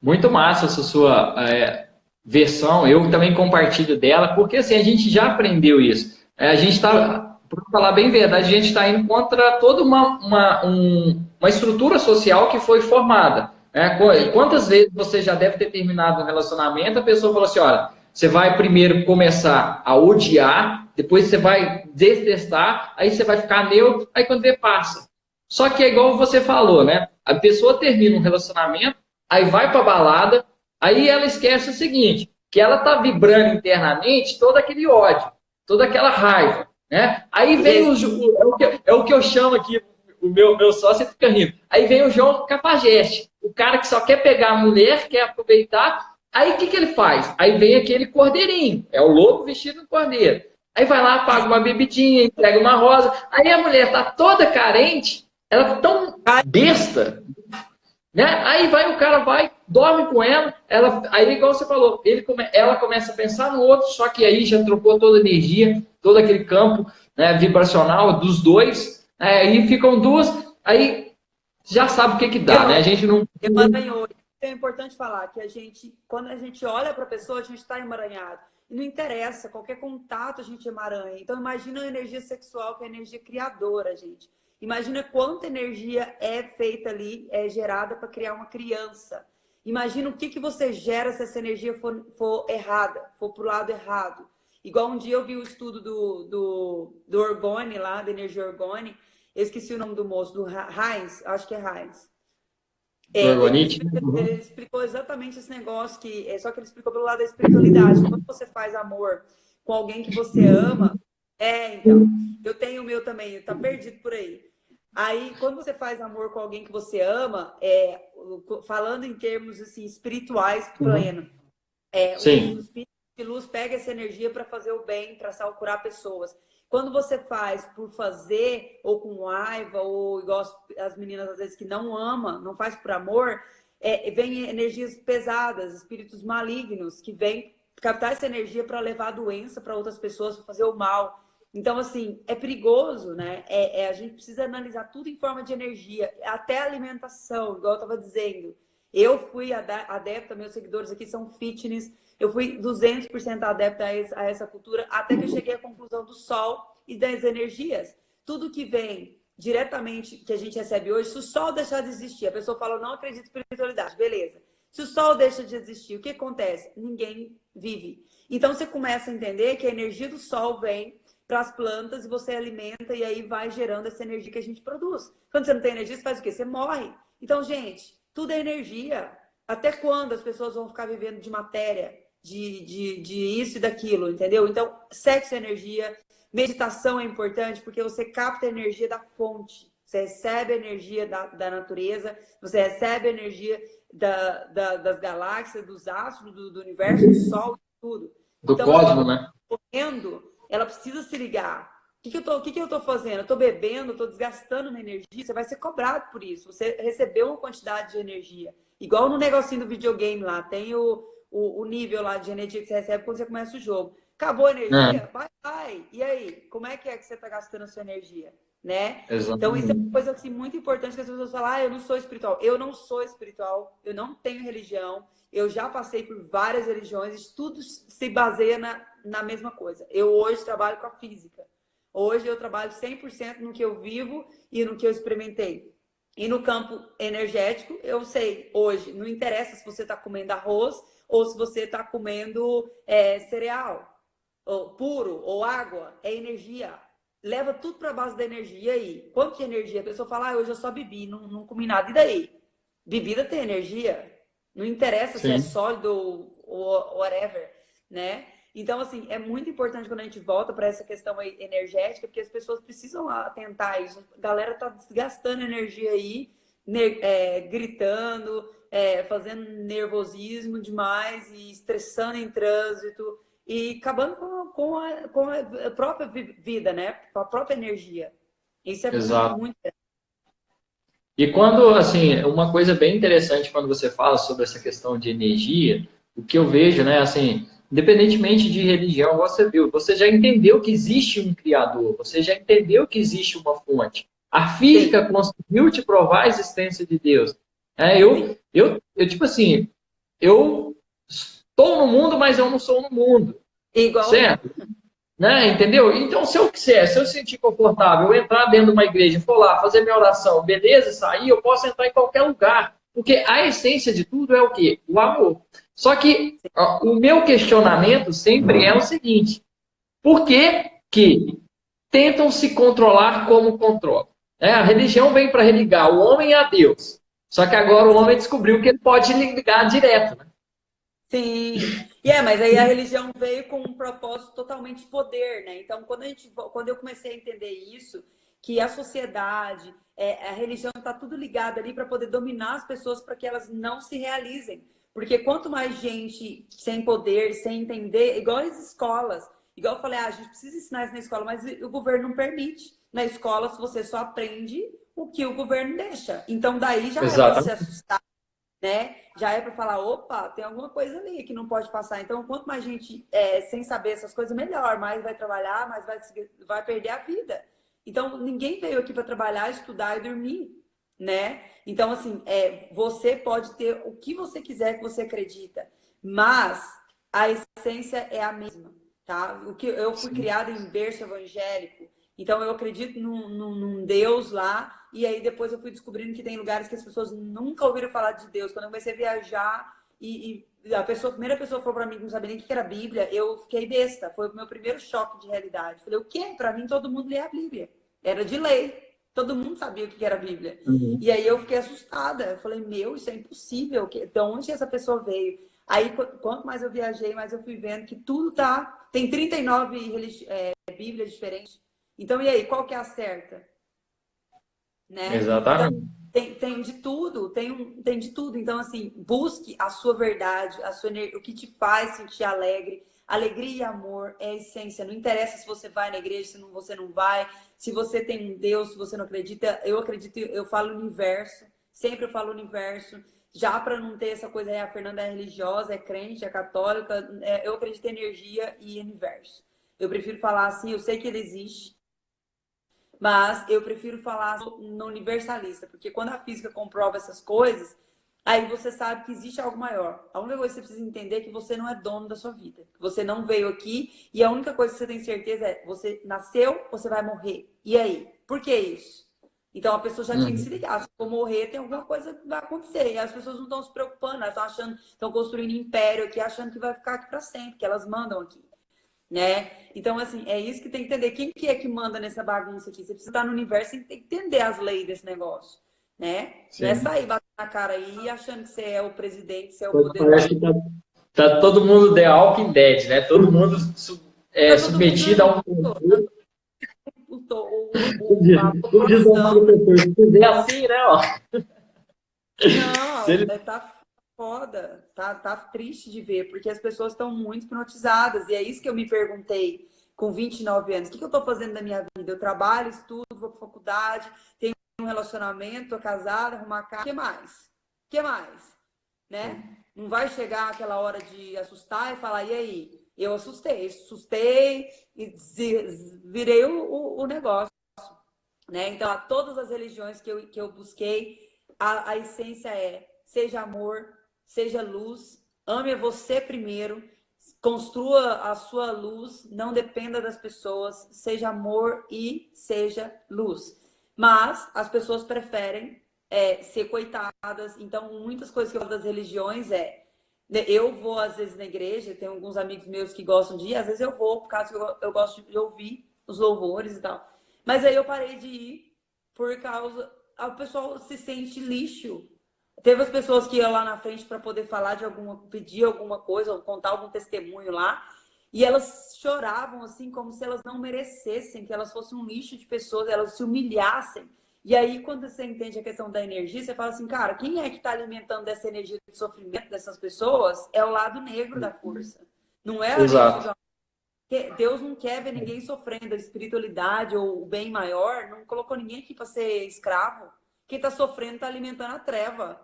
Muito massa essa sua é, versão. Eu também compartilho dela, porque assim, a gente já aprendeu isso. É, a gente está, para falar bem verdade, a gente está indo contra toda uma, uma, um, uma estrutura social que foi formada. Né? Quantas vezes você já deve ter terminado um relacionamento, a pessoa falou assim, olha, você vai primeiro começar a odiar, depois você vai detestar, aí você vai ficar neutro, aí quando vê, passa. Só que é igual você falou, né? A pessoa termina um relacionamento, aí vai para balada, aí ela esquece o seguinte, que ela tá vibrando internamente todo aquele ódio, toda aquela raiva, né? Aí vem o, é o, que, é o que eu chamo aqui, o meu, meu sócio fica rindo. Aí vem o João Capageste, o cara que só quer pegar a mulher, quer aproveitar. Aí o que, que ele faz? Aí vem aquele cordeirinho, é o lobo vestido de cordeiro. Aí vai lá, paga uma bebidinha, entrega uma rosa. Aí a mulher tá toda carente, ela tá tão besta, né? Aí vai o cara vai, dorme com ela, ela aí igual você falou, ele ela começa a pensar no outro, só que aí já trocou toda a energia, todo aquele campo né, vibracional dos dois, aí ficam duas, aí já sabe o que que dá, né? A gente não... Emaranhou. É importante falar que a gente, quando a gente olha para a pessoa, a gente está emaranhado. E não interessa, qualquer contato a gente emaranha. Então imagina a energia sexual, que é a energia criadora, gente. Imagina quanta energia é feita ali, é gerada para criar uma criança. Imagina o que, que você gera se essa energia for, for errada, for para o lado errado. Igual um dia eu vi o estudo do, do, do Orgone lá, da energia Orgone, eu esqueci o nome do moço, do Heinz, acho que é Heinz. É, ele, explicou, ele, explicou exatamente esse negócio, que, é, só que ele explicou pelo lado da espiritualidade. Quando você faz amor com alguém que você ama, é, então, eu tenho o meu também, tá perdido por aí. Aí, quando você faz amor com alguém que você ama, é, falando em termos assim, espirituais uhum. pleno, é, Sim. o espírito de luz pega essa energia para fazer o bem, para curar pessoas. Quando você faz por fazer, ou com raiva, ou igual as, as meninas às vezes que não ama, não faz por amor, é, vem energias pesadas, espíritos malignos, que vêm captar essa energia para levar a doença para outras pessoas, para fazer o mal. Então, assim, é perigoso, né? É, é, a gente precisa analisar tudo em forma de energia, até alimentação, igual eu estava dizendo. Eu fui adepta, meus seguidores aqui são fitness, eu fui 200% adepta a essa cultura, até que eu cheguei à conclusão do sol e das energias. Tudo que vem diretamente, que a gente recebe hoje, se o sol deixar de existir, a pessoa fala, não acredito em espiritualidade, beleza. Se o sol deixa de existir, o que acontece? Ninguém vive. Então você começa a entender que a energia do sol vem para as plantas e você alimenta e aí vai gerando essa energia que a gente produz. Quando você não tem energia, você faz o quê? Você morre. Então, gente, tudo é energia. Até quando as pessoas vão ficar vivendo de matéria? de, de, de isso e daquilo, entendeu? Então, sexo é energia, meditação é importante porque você capta a energia da fonte, você recebe a energia da, da natureza, você recebe a energia da, da, das galáxias, dos astros, do, do universo, do sol, tudo. Do então, cosmos, né? Correndo, ela precisa se ligar. O que, que, eu tô, o que, que eu tô fazendo? Eu tô bebendo, eu tô desgastando minha energia, você vai ser cobrado por isso. Você recebeu uma quantidade de energia. Igual no negocinho do videogame lá, tem o, o, o, nível lá de energia que você recebe quando você começa o jogo. Acabou a energia? É. Vai, vai. E aí? Como é que é que você está gastando a sua energia? Né? Então, isso é uma coisa assim, muito importante que as pessoas falam, ah, eu não sou espiritual. Eu não sou espiritual, eu não tenho religião, eu já passei por várias religiões, tudo se baseia na, na mesma coisa. Eu hoje trabalho com a física. Hoje eu trabalho 100% no que eu vivo e no que eu experimentei. E no campo energético, eu sei, hoje, não interessa se você está comendo arroz ou se você está comendo é, cereal ou puro ou água, é energia. Leva tudo para a base da energia aí. Quanto de energia? A pessoa fala, ah, hoje eu só bebi, não, não comi nada. E daí? Bebida tem energia. Não interessa Sim. se é sólido ou whatever, né? Então, assim, é muito importante quando a gente volta para essa questão energética, porque as pessoas precisam atentar a isso. A galera tá desgastando energia aí, é, gritando, é, fazendo nervosismo demais e estressando em trânsito e acabando com, com, a, com a própria vida, né? Com a própria energia. Isso é Exato. muito, e quando, assim, uma coisa bem interessante quando você fala sobre essa questão de energia, o que eu vejo, né, assim, independentemente de religião, você viu, você já entendeu que existe um Criador, você já entendeu que existe uma fonte. A física Sim. conseguiu te provar a existência de Deus. É, eu, eu, eu, tipo assim, eu estou no mundo, mas eu não sou no mundo. Igual. Certo? Né? Entendeu? Então, se eu quiser, se eu sentir confortável, eu entrar dentro de uma igreja, for lá, fazer minha oração, beleza, sair, eu posso entrar em qualquer lugar. Porque a essência de tudo é o quê? O amor. Só que ó, o meu questionamento sempre é o seguinte: por que, que tentam se controlar como controlam? É, a religião vem para religar o homem a Deus. Só que agora o homem descobriu que ele pode ligar direto, né? Sim. E é, mas aí a religião veio com um propósito totalmente de poder, né? Então, quando, a gente, quando eu comecei a entender isso, que a sociedade, é, a religião está tudo ligado ali para poder dominar as pessoas para que elas não se realizem. Porque quanto mais gente sem poder, sem entender, igual as escolas, igual eu falei, ah, a gente precisa ensinar isso na escola, mas o governo não permite. Na escola, você só aprende o que o governo deixa. Então, daí já Exatamente. é se assustar, né? Já é para falar, opa, tem alguma coisa ali que não pode passar. Então, quanto mais gente é, sem saber essas coisas, melhor. Mais vai trabalhar, mais vai, vai perder a vida. Então, ninguém veio aqui para trabalhar, estudar e dormir, né? Então, assim, é, você pode ter o que você quiser que você acredita, mas a essência é a mesma, tá? O que eu fui criada em berço evangélico, então eu acredito num, num, num, Deus lá, e aí depois eu fui descobrindo que tem lugares que as pessoas nunca ouviram falar de Deus. Quando eu comecei a viajar e, e a pessoa, a primeira pessoa falou para mim que não sabia nem o que era Bíblia, eu fiquei besta. Foi o meu primeiro choque de realidade. Falei, o quê? Para mim todo mundo lê a Bíblia. Era de lei. Todo mundo sabia o que era a Bíblia. Uhum. E aí eu fiquei assustada. Eu falei, meu, isso é impossível. De onde essa pessoa veio? Aí, quanto mais eu viajei, mais eu fui vendo que tudo tá... Tem 39 é, Bíblias diferentes então, e aí, qual que é a certa? Né? Exatamente. Então, tem, tem de tudo, tem, tem de tudo. Então, assim, busque a sua verdade, a sua o que te faz sentir alegre. Alegria e amor é a essência. Não interessa se você vai na igreja, se não, você não vai, se você tem um Deus, se você não acredita. Eu acredito, eu falo universo, sempre eu falo universo. Já para não ter essa coisa, é, a Fernanda é religiosa, é crente, é católica, é, eu acredito em energia e universo. Eu prefiro falar assim, eu sei que ele existe, mas eu prefiro falar no universalista, porque quando a física comprova essas coisas, aí você sabe que existe algo maior. A única coisa que você precisa entender é que você não é dono da sua vida. Você não veio aqui e a única coisa que você tem certeza é você nasceu, você vai morrer. E aí? Por que isso? Então a pessoa já tinha que se uhum. ligar. Se for morrer, tem alguma coisa que vai acontecer. E as pessoas não estão se preocupando, elas estão achando, estão construindo império aqui, achando que vai ficar aqui para sempre, que elas mandam aqui né? Então, assim, é isso que tem que entender. Quem que é que manda nessa bagunça aqui? Você precisa estar no universo e tem que entender as leis desse negócio, né? Sim. Não é sair batendo na cara aí achando que você é o presidente, você é o poder. Parece que tá, tá, todo mundo The Walking Dead, né? Todo mundo é, tá submetido a um... O, o, o, se fizer assim, né? Ó. Não, ele... tá foda, tá, tá triste de ver, porque as pessoas estão muito hipnotizadas, e é isso que eu me perguntei com 29 anos, o que, que eu estou fazendo da minha vida? Eu trabalho, estudo, vou para faculdade, tenho um relacionamento, tô casada, arrumar casa, o que mais? O que mais? Né? Não vai chegar aquela hora de assustar e falar, e aí? Eu assustei, assustei e virei o, o, o negócio. Né? Então, a todas as religiões que eu, que eu busquei, a, a essência é seja amor, seja luz, ame você primeiro, construa a sua luz, não dependa das pessoas, seja amor e seja luz. Mas as pessoas preferem é, ser coitadas, então muitas coisas que eu falo das religiões é né, eu vou às vezes na igreja, tem alguns amigos meus que gostam de ir, às vezes eu vou, por causa que eu, eu gosto de ouvir os louvores e tal. Mas aí eu parei de ir por causa. O pessoal se sente lixo Teve as pessoas que iam lá na frente para poder falar de alguma, pedir alguma coisa, ou contar algum testemunho lá, e elas choravam assim, como se elas não merecessem, que elas fossem um lixo de pessoas, elas se humilhassem. E aí, quando você entende a questão da energia, você fala assim, cara, quem é que está alimentando essa energia de sofrimento dessas pessoas? É o lado negro da força. Não é a Exato. Deus não quer ver ninguém sofrendo. A espiritualidade ou o bem maior não colocou ninguém aqui para ser escravo. Quem está sofrendo está alimentando a treva.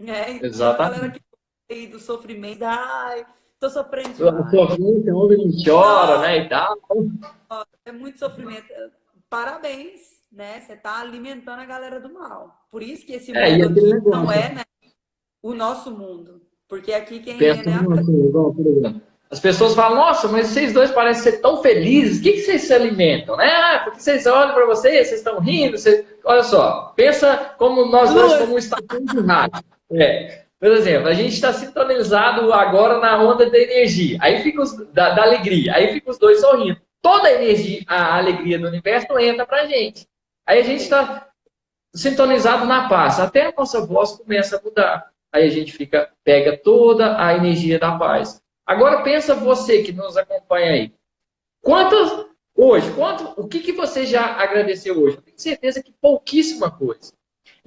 É, então Exatamente. a galera que do sofrimento, ai, tô sofrendo demais. Sofrimento, não chora, né, e tal. É muito sofrimento. Parabéns, né? Você tá alimentando a galera do mal. Por isso que esse é, mundo aqui não é né, o nosso mundo. Porque aqui quem Pensa é, né? Assim, as pessoas falam, nossa, mas vocês dois parecem ser tão felizes, o que, que vocês se alimentam? Né? Ah, porque vocês olham para vocês, vocês estão rindo, vocês... olha só, pensa como nós dois como um estação de rádio. É. Por exemplo, a gente está sintonizado agora na onda da energia, aí fica os, da, da, alegria, aí fica os dois sorrindo. Toda a energia, a alegria do universo entra para a gente. Aí a gente está sintonizado na paz, até a nossa voz começa a mudar. Aí a gente fica, pega toda a energia da paz. Agora pensa você que nos acompanha aí. Quantas hoje, quanto, o que, que você já agradeceu hoje? Eu tenho certeza que pouquíssima coisa.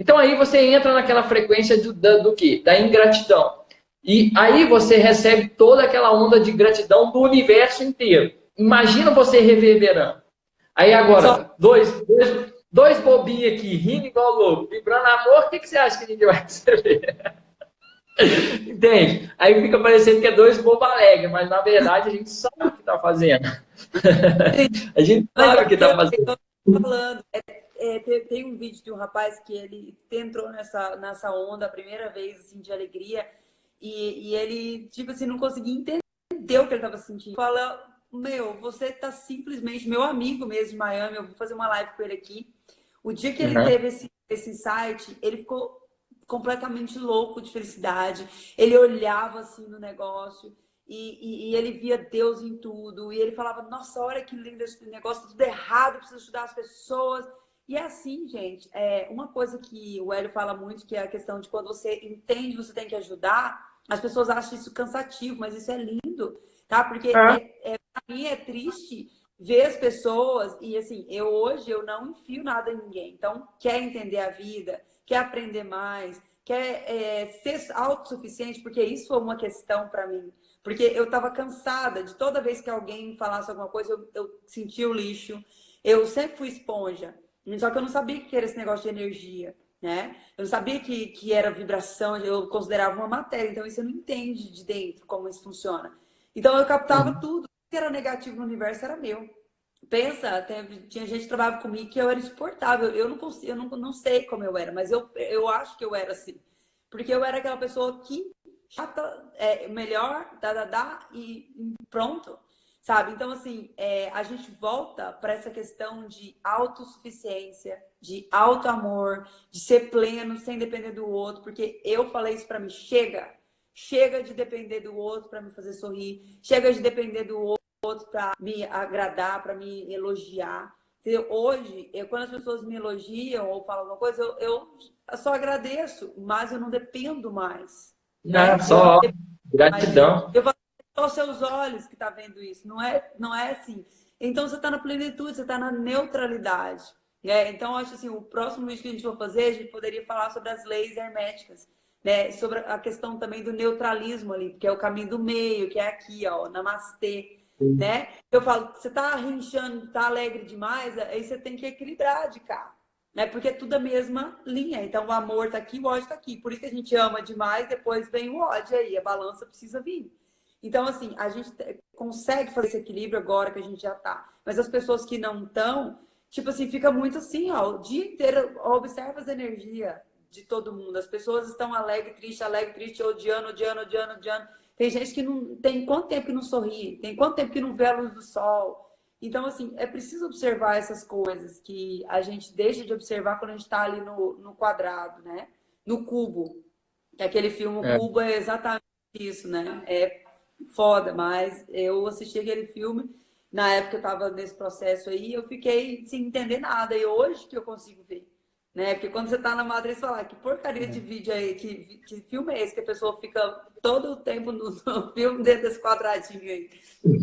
Então aí você entra naquela frequência do, do, do quê? Da ingratidão. E aí você recebe toda aquela onda de gratidão do universo inteiro. Imagina você reverberando. Aí agora, dois, dois, dois bobinhos aqui, rindo igual louco, vibrando amor, o que, que você acha que gente vai receber? Entende? Aí fica parecendo que é dois bobo alegre, mas na verdade a gente sabe o que está fazendo. a gente sabe o que está fazendo. Falando, é, é, tem um vídeo de um rapaz que ele entrou nessa, nessa onda a primeira vez assim, de alegria e, e ele, tipo assim, não conseguia entender o que ele estava sentindo. Fala, meu, você tá simplesmente, meu amigo mesmo de Miami, eu vou fazer uma live com ele aqui. O dia que ele uhum. teve esse, esse insight, ele ficou completamente louco de felicidade. Ele olhava assim no negócio e, e, e, ele via Deus em tudo. E ele falava, nossa, olha que lindo esse negócio, tudo errado, preciso ajudar as pessoas. E assim, gente, é uma coisa que o Hélio fala muito, que é a questão de quando você entende, você tem que ajudar, as pessoas acham isso cansativo, mas isso é lindo, tá? Porque é. É, é, pra mim é triste ver as pessoas, e assim, eu hoje eu não enfio nada em ninguém. Então, quer entender a vida, quer aprender mais, quer é, ser autossuficiente, porque isso foi uma questão para mim. Porque eu estava cansada de toda vez que alguém falasse alguma coisa, eu, eu sentia o lixo. Eu sempre fui esponja, só que eu não sabia que era esse negócio de energia né? Eu sabia que, que era vibração, eu considerava uma matéria, então isso eu não entende de dentro como isso funciona. Então eu captava uhum. tudo que era negativo no universo era meu. Pensa, até, tinha gente que trabalhava comigo que eu era insuportável. Eu não consigo, eu não, não sei como eu era, mas eu, eu acho que eu era assim. Porque eu era aquela pessoa que chata, é, melhor, dá, dá, dá, e pronto. Sabe? Então, assim, é, a gente volta para essa questão de autossuficiência, de auto amor, de ser pleno sem depender do outro, porque eu falei isso para mim, chega, chega de depender do outro para me fazer sorrir, chega de depender do outro para me agradar, para me elogiar. Entendeu? Hoje, eu, quando as pessoas me elogiam ou falam alguma coisa, eu, eu só agradeço, mas eu não dependo mais. Não, né? só gratidão. Eu falo, só os seus olhos que tá vendo isso, não é, não é assim. Então você está na plenitude, você está na neutralidade. Né? Então, acho assim, o próximo vídeo que a gente vai fazer, a gente poderia falar sobre as leis herméticas, né? Sobre a questão também do neutralismo ali, que é o caminho do meio, que é aqui, ó, namastê. Né? Eu falo, você tá rinchando, tá alegre demais, aí você tem que equilibrar de cá. Né? Porque é tudo a mesma linha. Então o amor tá aqui, o ódio tá aqui. Por isso que a gente ama demais, depois vem o ódio aí, a balança precisa vir. Então, assim, a gente consegue fazer esse equilíbrio agora que a gente já tá. Mas as pessoas que não estão, tipo assim, fica muito assim, ó, o dia inteiro observa as energias de todo mundo. As pessoas estão alegre, triste, alegre, triste, odiando, odiando, odiando, odiando. Tem gente que não tem quanto tempo que não sorri, tem quanto tempo que não vê a luz do sol. Então, assim, é preciso observar essas coisas que a gente deixa de observar quando a gente está ali no, no quadrado, né? No cubo. Que aquele filme é. Cubo é exatamente isso, né? É foda, mas eu assisti aquele filme, na época eu tava nesse processo aí, eu fiquei sem entender nada, e hoje que eu consigo ver. Né? Porque quando você tá na matriz, você fala, que porcaria de é. vídeo aí, que, que filme é esse que a pessoa fica todo o tempo no, no filme dentro desse quadradinho aí.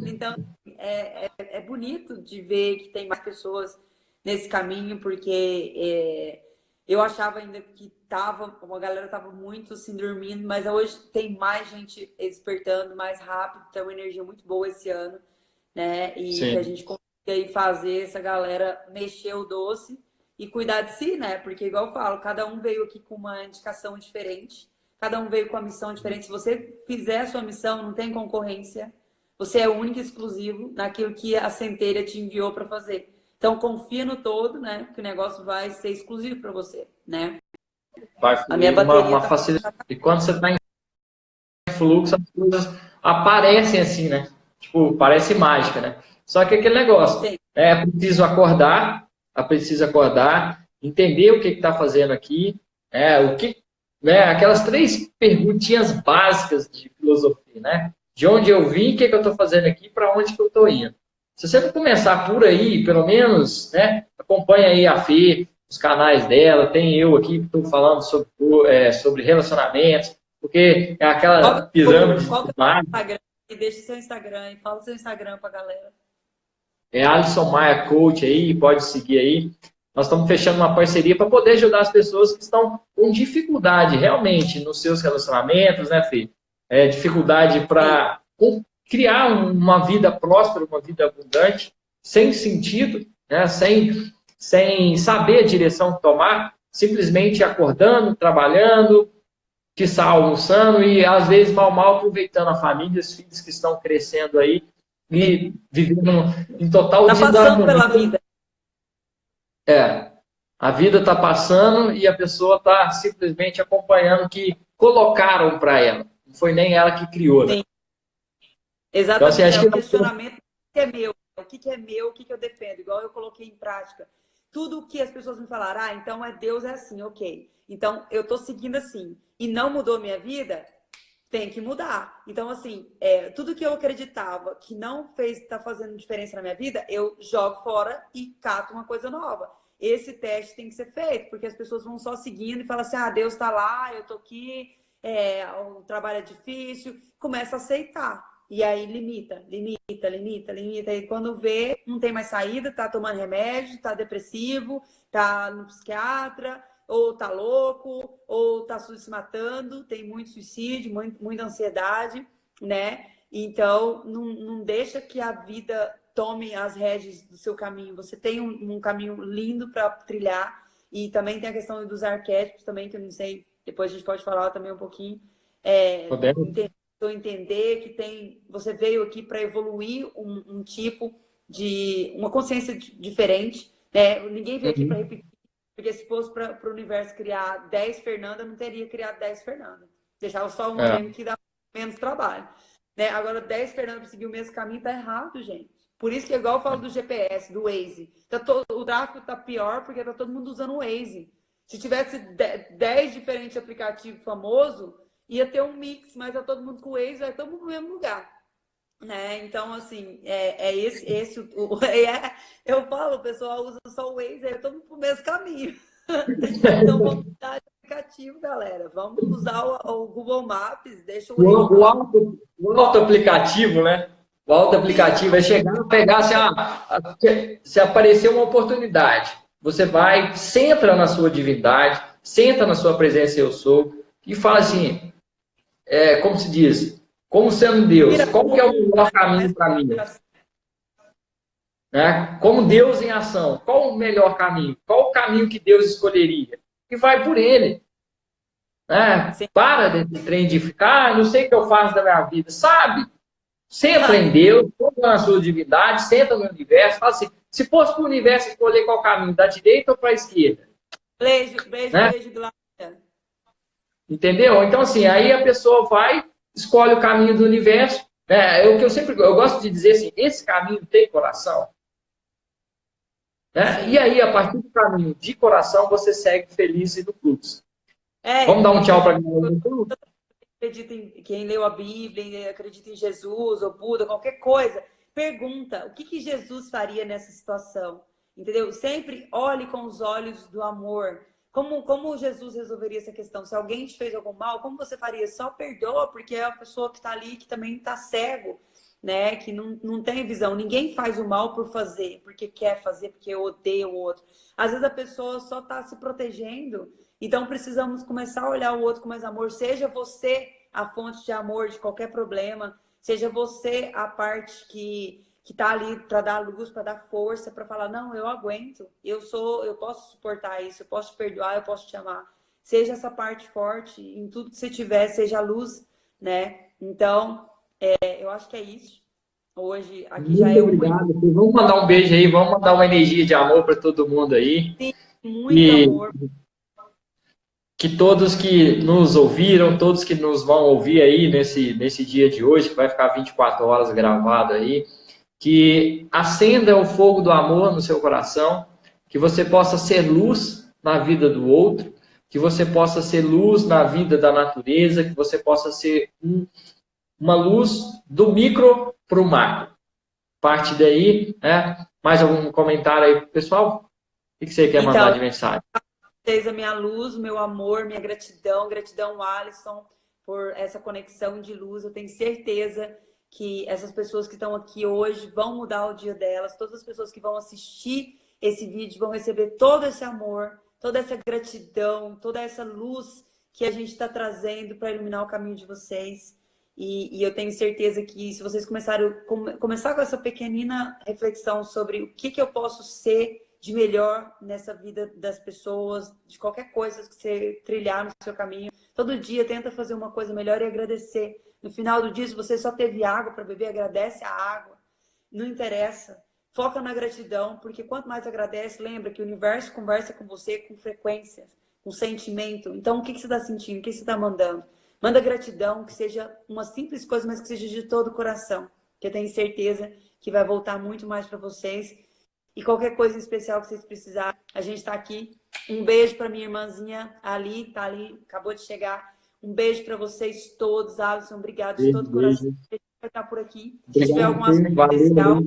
Então, é, é, é, bonito de ver que tem mais pessoas nesse caminho, porque é, eu achava ainda que tava, uma galera tava muito assim dormindo, mas hoje tem mais gente despertando mais rápido, tem uma energia muito boa esse ano, né? E Sim. que a gente consegue fazer essa galera mexer o doce e cuidar de si, né? Porque igual eu falo, cada um veio aqui com uma indicação diferente, cada um veio com a missão diferente. Se você fizer a sua missão, não tem concorrência. Você é único e exclusivo naquilo que a centelha te enviou para fazer. Então, confia no todo, né? Que o negócio vai ser exclusivo para você, né? Vai a minha bateria uma, uma tá... facilidade. E quando você está em fluxo, as coisas aparecem assim, né? Tipo, parece mágica, né? Só que aquele negócio, Sim. é preciso acordar, é preciso acordar, entender o que está fazendo aqui, é, o que, né, aquelas três perguntinhas básicas de filosofia, né? De onde eu vim, o que, que eu estou fazendo aqui, para onde que eu estou indo. Se você não começar por aí, pelo menos, né, acompanha aí a Fê, os canais dela, tem eu aqui que estou falando sobre, é, sobre relacionamentos, porque é aquela qual, pirâmide. Qual que é o Instagram? E deixa o seu Instagram e fala o seu Instagram para a galera. É Alisson Maia Coach aí, pode seguir aí. Nós estamos fechando uma parceria para poder ajudar as pessoas que estão com dificuldade realmente nos seus relacionamentos, né, Fê? É, dificuldade para criar uma vida próspera, uma vida abundante, sem sentido, né, sem, sem saber a direção que tomar, simplesmente acordando, trabalhando, que está almoçando e às vezes mal mal aproveitando a família, os filhos que estão crescendo aí e vivendo em total Está passando pela vida. É. A vida está passando e a pessoa está simplesmente acompanhando o que colocaram para ela. Não foi nem ela que criou. Né? Exatamente. Então, assim, é o questionamento que é meu. O que é meu, o que eu defendo. Igual eu coloquei em prática. Tudo que as pessoas me falaram, ah, então é Deus é assim, ok. Então eu estou seguindo assim. E não mudou minha vida, tem que mudar. Então, assim, é, tudo que eu acreditava que não fez, tá fazendo diferença na minha vida, eu jogo fora e cato uma coisa nova. Esse teste tem que ser feito, porque as pessoas vão só seguindo e falam assim, ah, Deus está lá, eu tô aqui, é, o trabalho é difícil, começa a aceitar. E aí limita, limita, limita, limita. E quando vê, não tem mais saída, tá tomando remédio, tá depressivo, tá no psiquiatra, ou tá louco, ou tá se matando, tem muito suicídio, muito, muita ansiedade, né? Então, não, não deixa que a vida tome as rédeas do seu caminho. Você tem um, um caminho lindo para trilhar, e também tem a questão dos arquétipos também, que eu não sei, depois a gente pode falar também um pouquinho. É, entender, entender que tem, você veio aqui para evoluir um, um, tipo de, uma consciência diferente, né? Ninguém veio aqui para uhum. repetir porque se fosse para o universo criar 10 Fernanda, não teria criado 10 Fernanda. Deixava só um é. que dá menos trabalho. Né? Agora, 10 Fernanda para seguir o mesmo caminho tá errado, gente. Por isso que é igual eu falo do GPS, do Waze. Tá todo, o tráfego tá pior porque tá todo mundo usando o Waze. Se tivesse 10 diferentes aplicativos famosos, ia ter um mix, mas tá todo mundo com o Waze, vai todo mundo no mesmo lugar. Né? Então, assim, é, é esse, esse o, é, eu falo, o pessoal usa só o Waze, é todo pro mesmo caminho. então, vamos mudar de aplicativo, galera. Vamos usar o, o Google Maps, deixa o, o, o, auto, o auto aplicativo, né? O auto aplicativo é chegar, pegar, se, ah, se aparecer uma oportunidade, você vai, centra na sua divindade, senta na sua presença eu sou, e fala assim, é, como se diz, como sendo Deus, qual que é o melhor caminho para mim? Né? Como Deus em ação, qual o melhor caminho? Qual o caminho que Deus escolheria? E vai por ele. Né? Para desse trem de ficar, ah, não sei o que eu faço da minha vida. Sabe? Senta em Deus, senta na sua divindade, senta no universo, fala assim, se fosse para o universo escolher qual caminho, da direita ou para a esquerda? Beijo, beijo, né? beijo, Glória. Entendeu? Então, assim, aí a pessoa vai escolhe o caminho do universo. Né? É o que eu sempre eu gosto de dizer assim, esse caminho tem coração. Né? E aí, a partir do caminho de coração, você segue feliz e no fluxo. É, Vamos dar um tchau para. Acredita em quem leu a Bíblia, acredita em Jesus ou Buda, qualquer coisa. Pergunta, o que, que Jesus faria nessa situação? Entendeu? Sempre olhe com os olhos do amor. Como, como Jesus resolveria essa questão? Se alguém te fez algum mal, como você faria? Só perdoa, porque é a pessoa que está ali, que também está cego, né? Que não, não tem visão. Ninguém faz o mal por fazer, porque quer fazer, porque odeia o outro. Às vezes a pessoa só está se protegendo. Então precisamos começar a olhar o outro com mais amor. Seja você a fonte de amor de qualquer problema, seja você a parte que que está ali para dar luz, para dar força, para falar, não, eu aguento, eu sou, eu posso suportar isso, eu posso te perdoar, eu posso te amar. Seja essa parte forte em tudo que você tiver, seja a luz, né? Então, é, eu acho que é isso. Hoje, aqui muito já é obrigado. Um... Vamos mandar um beijo aí, vamos mandar uma energia de amor para todo mundo aí. Sim, muito e... amor. Que todos que nos ouviram, todos que nos vão ouvir aí nesse, nesse dia de hoje, que vai ficar 24 horas gravado aí, que acenda o fogo do amor no seu coração, que você possa ser luz na vida do outro, que você possa ser luz na vida da natureza, que você possa ser um, uma luz do micro para o macro. Parte daí, né? Mais algum comentário aí, pessoal? O que você quer então, mandar de mensagem? Vocês a minha luz, o meu amor, minha gratidão, gratidão, Alisson, por essa conexão de luz. Eu tenho certeza que essas pessoas que estão aqui hoje vão mudar o dia delas. Todas as pessoas que vão assistir esse vídeo vão receber todo esse amor, toda essa gratidão, toda essa luz que a gente está trazendo para iluminar o caminho de vocês. E, e, eu tenho certeza que se vocês começarem come, começar com essa pequenina reflexão sobre o que, que eu posso ser de melhor nessa vida das pessoas, de qualquer coisa que você trilhar no seu caminho, todo dia tenta fazer uma coisa melhor e agradecer. No final do dia, se você só teve água para beber, agradece a água. Não interessa. Foca na gratidão, porque quanto mais agradece, lembra que o universo conversa com você com frequência, com sentimento. Então, o que, que você está sentindo? O que você está mandando? Manda gratidão, que seja uma simples coisa, mas que seja de todo o coração. Que eu tenho certeza que vai voltar muito mais para vocês. E qualquer coisa em especial que vocês precisarem, a gente está aqui. Um beijo para minha irmãzinha Ali, tá ali, acabou de chegar. Um beijo para vocês todos, Alisson. Obrigado de todo o coração. A gente vai estar por aqui. Se tiver algum assunto especial,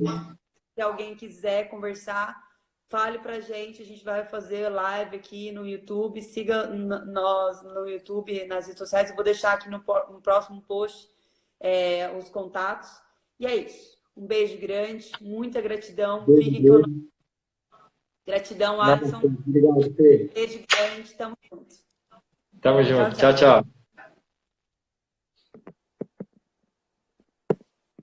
se alguém quiser conversar, fale pra gente, a gente vai fazer live aqui no YouTube, siga nós no YouTube, nas redes sociais, eu vou deixar aqui no, no próximo post é, os contatos. E é isso. Um beijo grande, muita gratidão. Beijo, beijo. conosco. Gratidão, Alisson. Obrigado, Fê. Beijo grande, tamo junto. Tamo junto. tchau. tchau. tchau.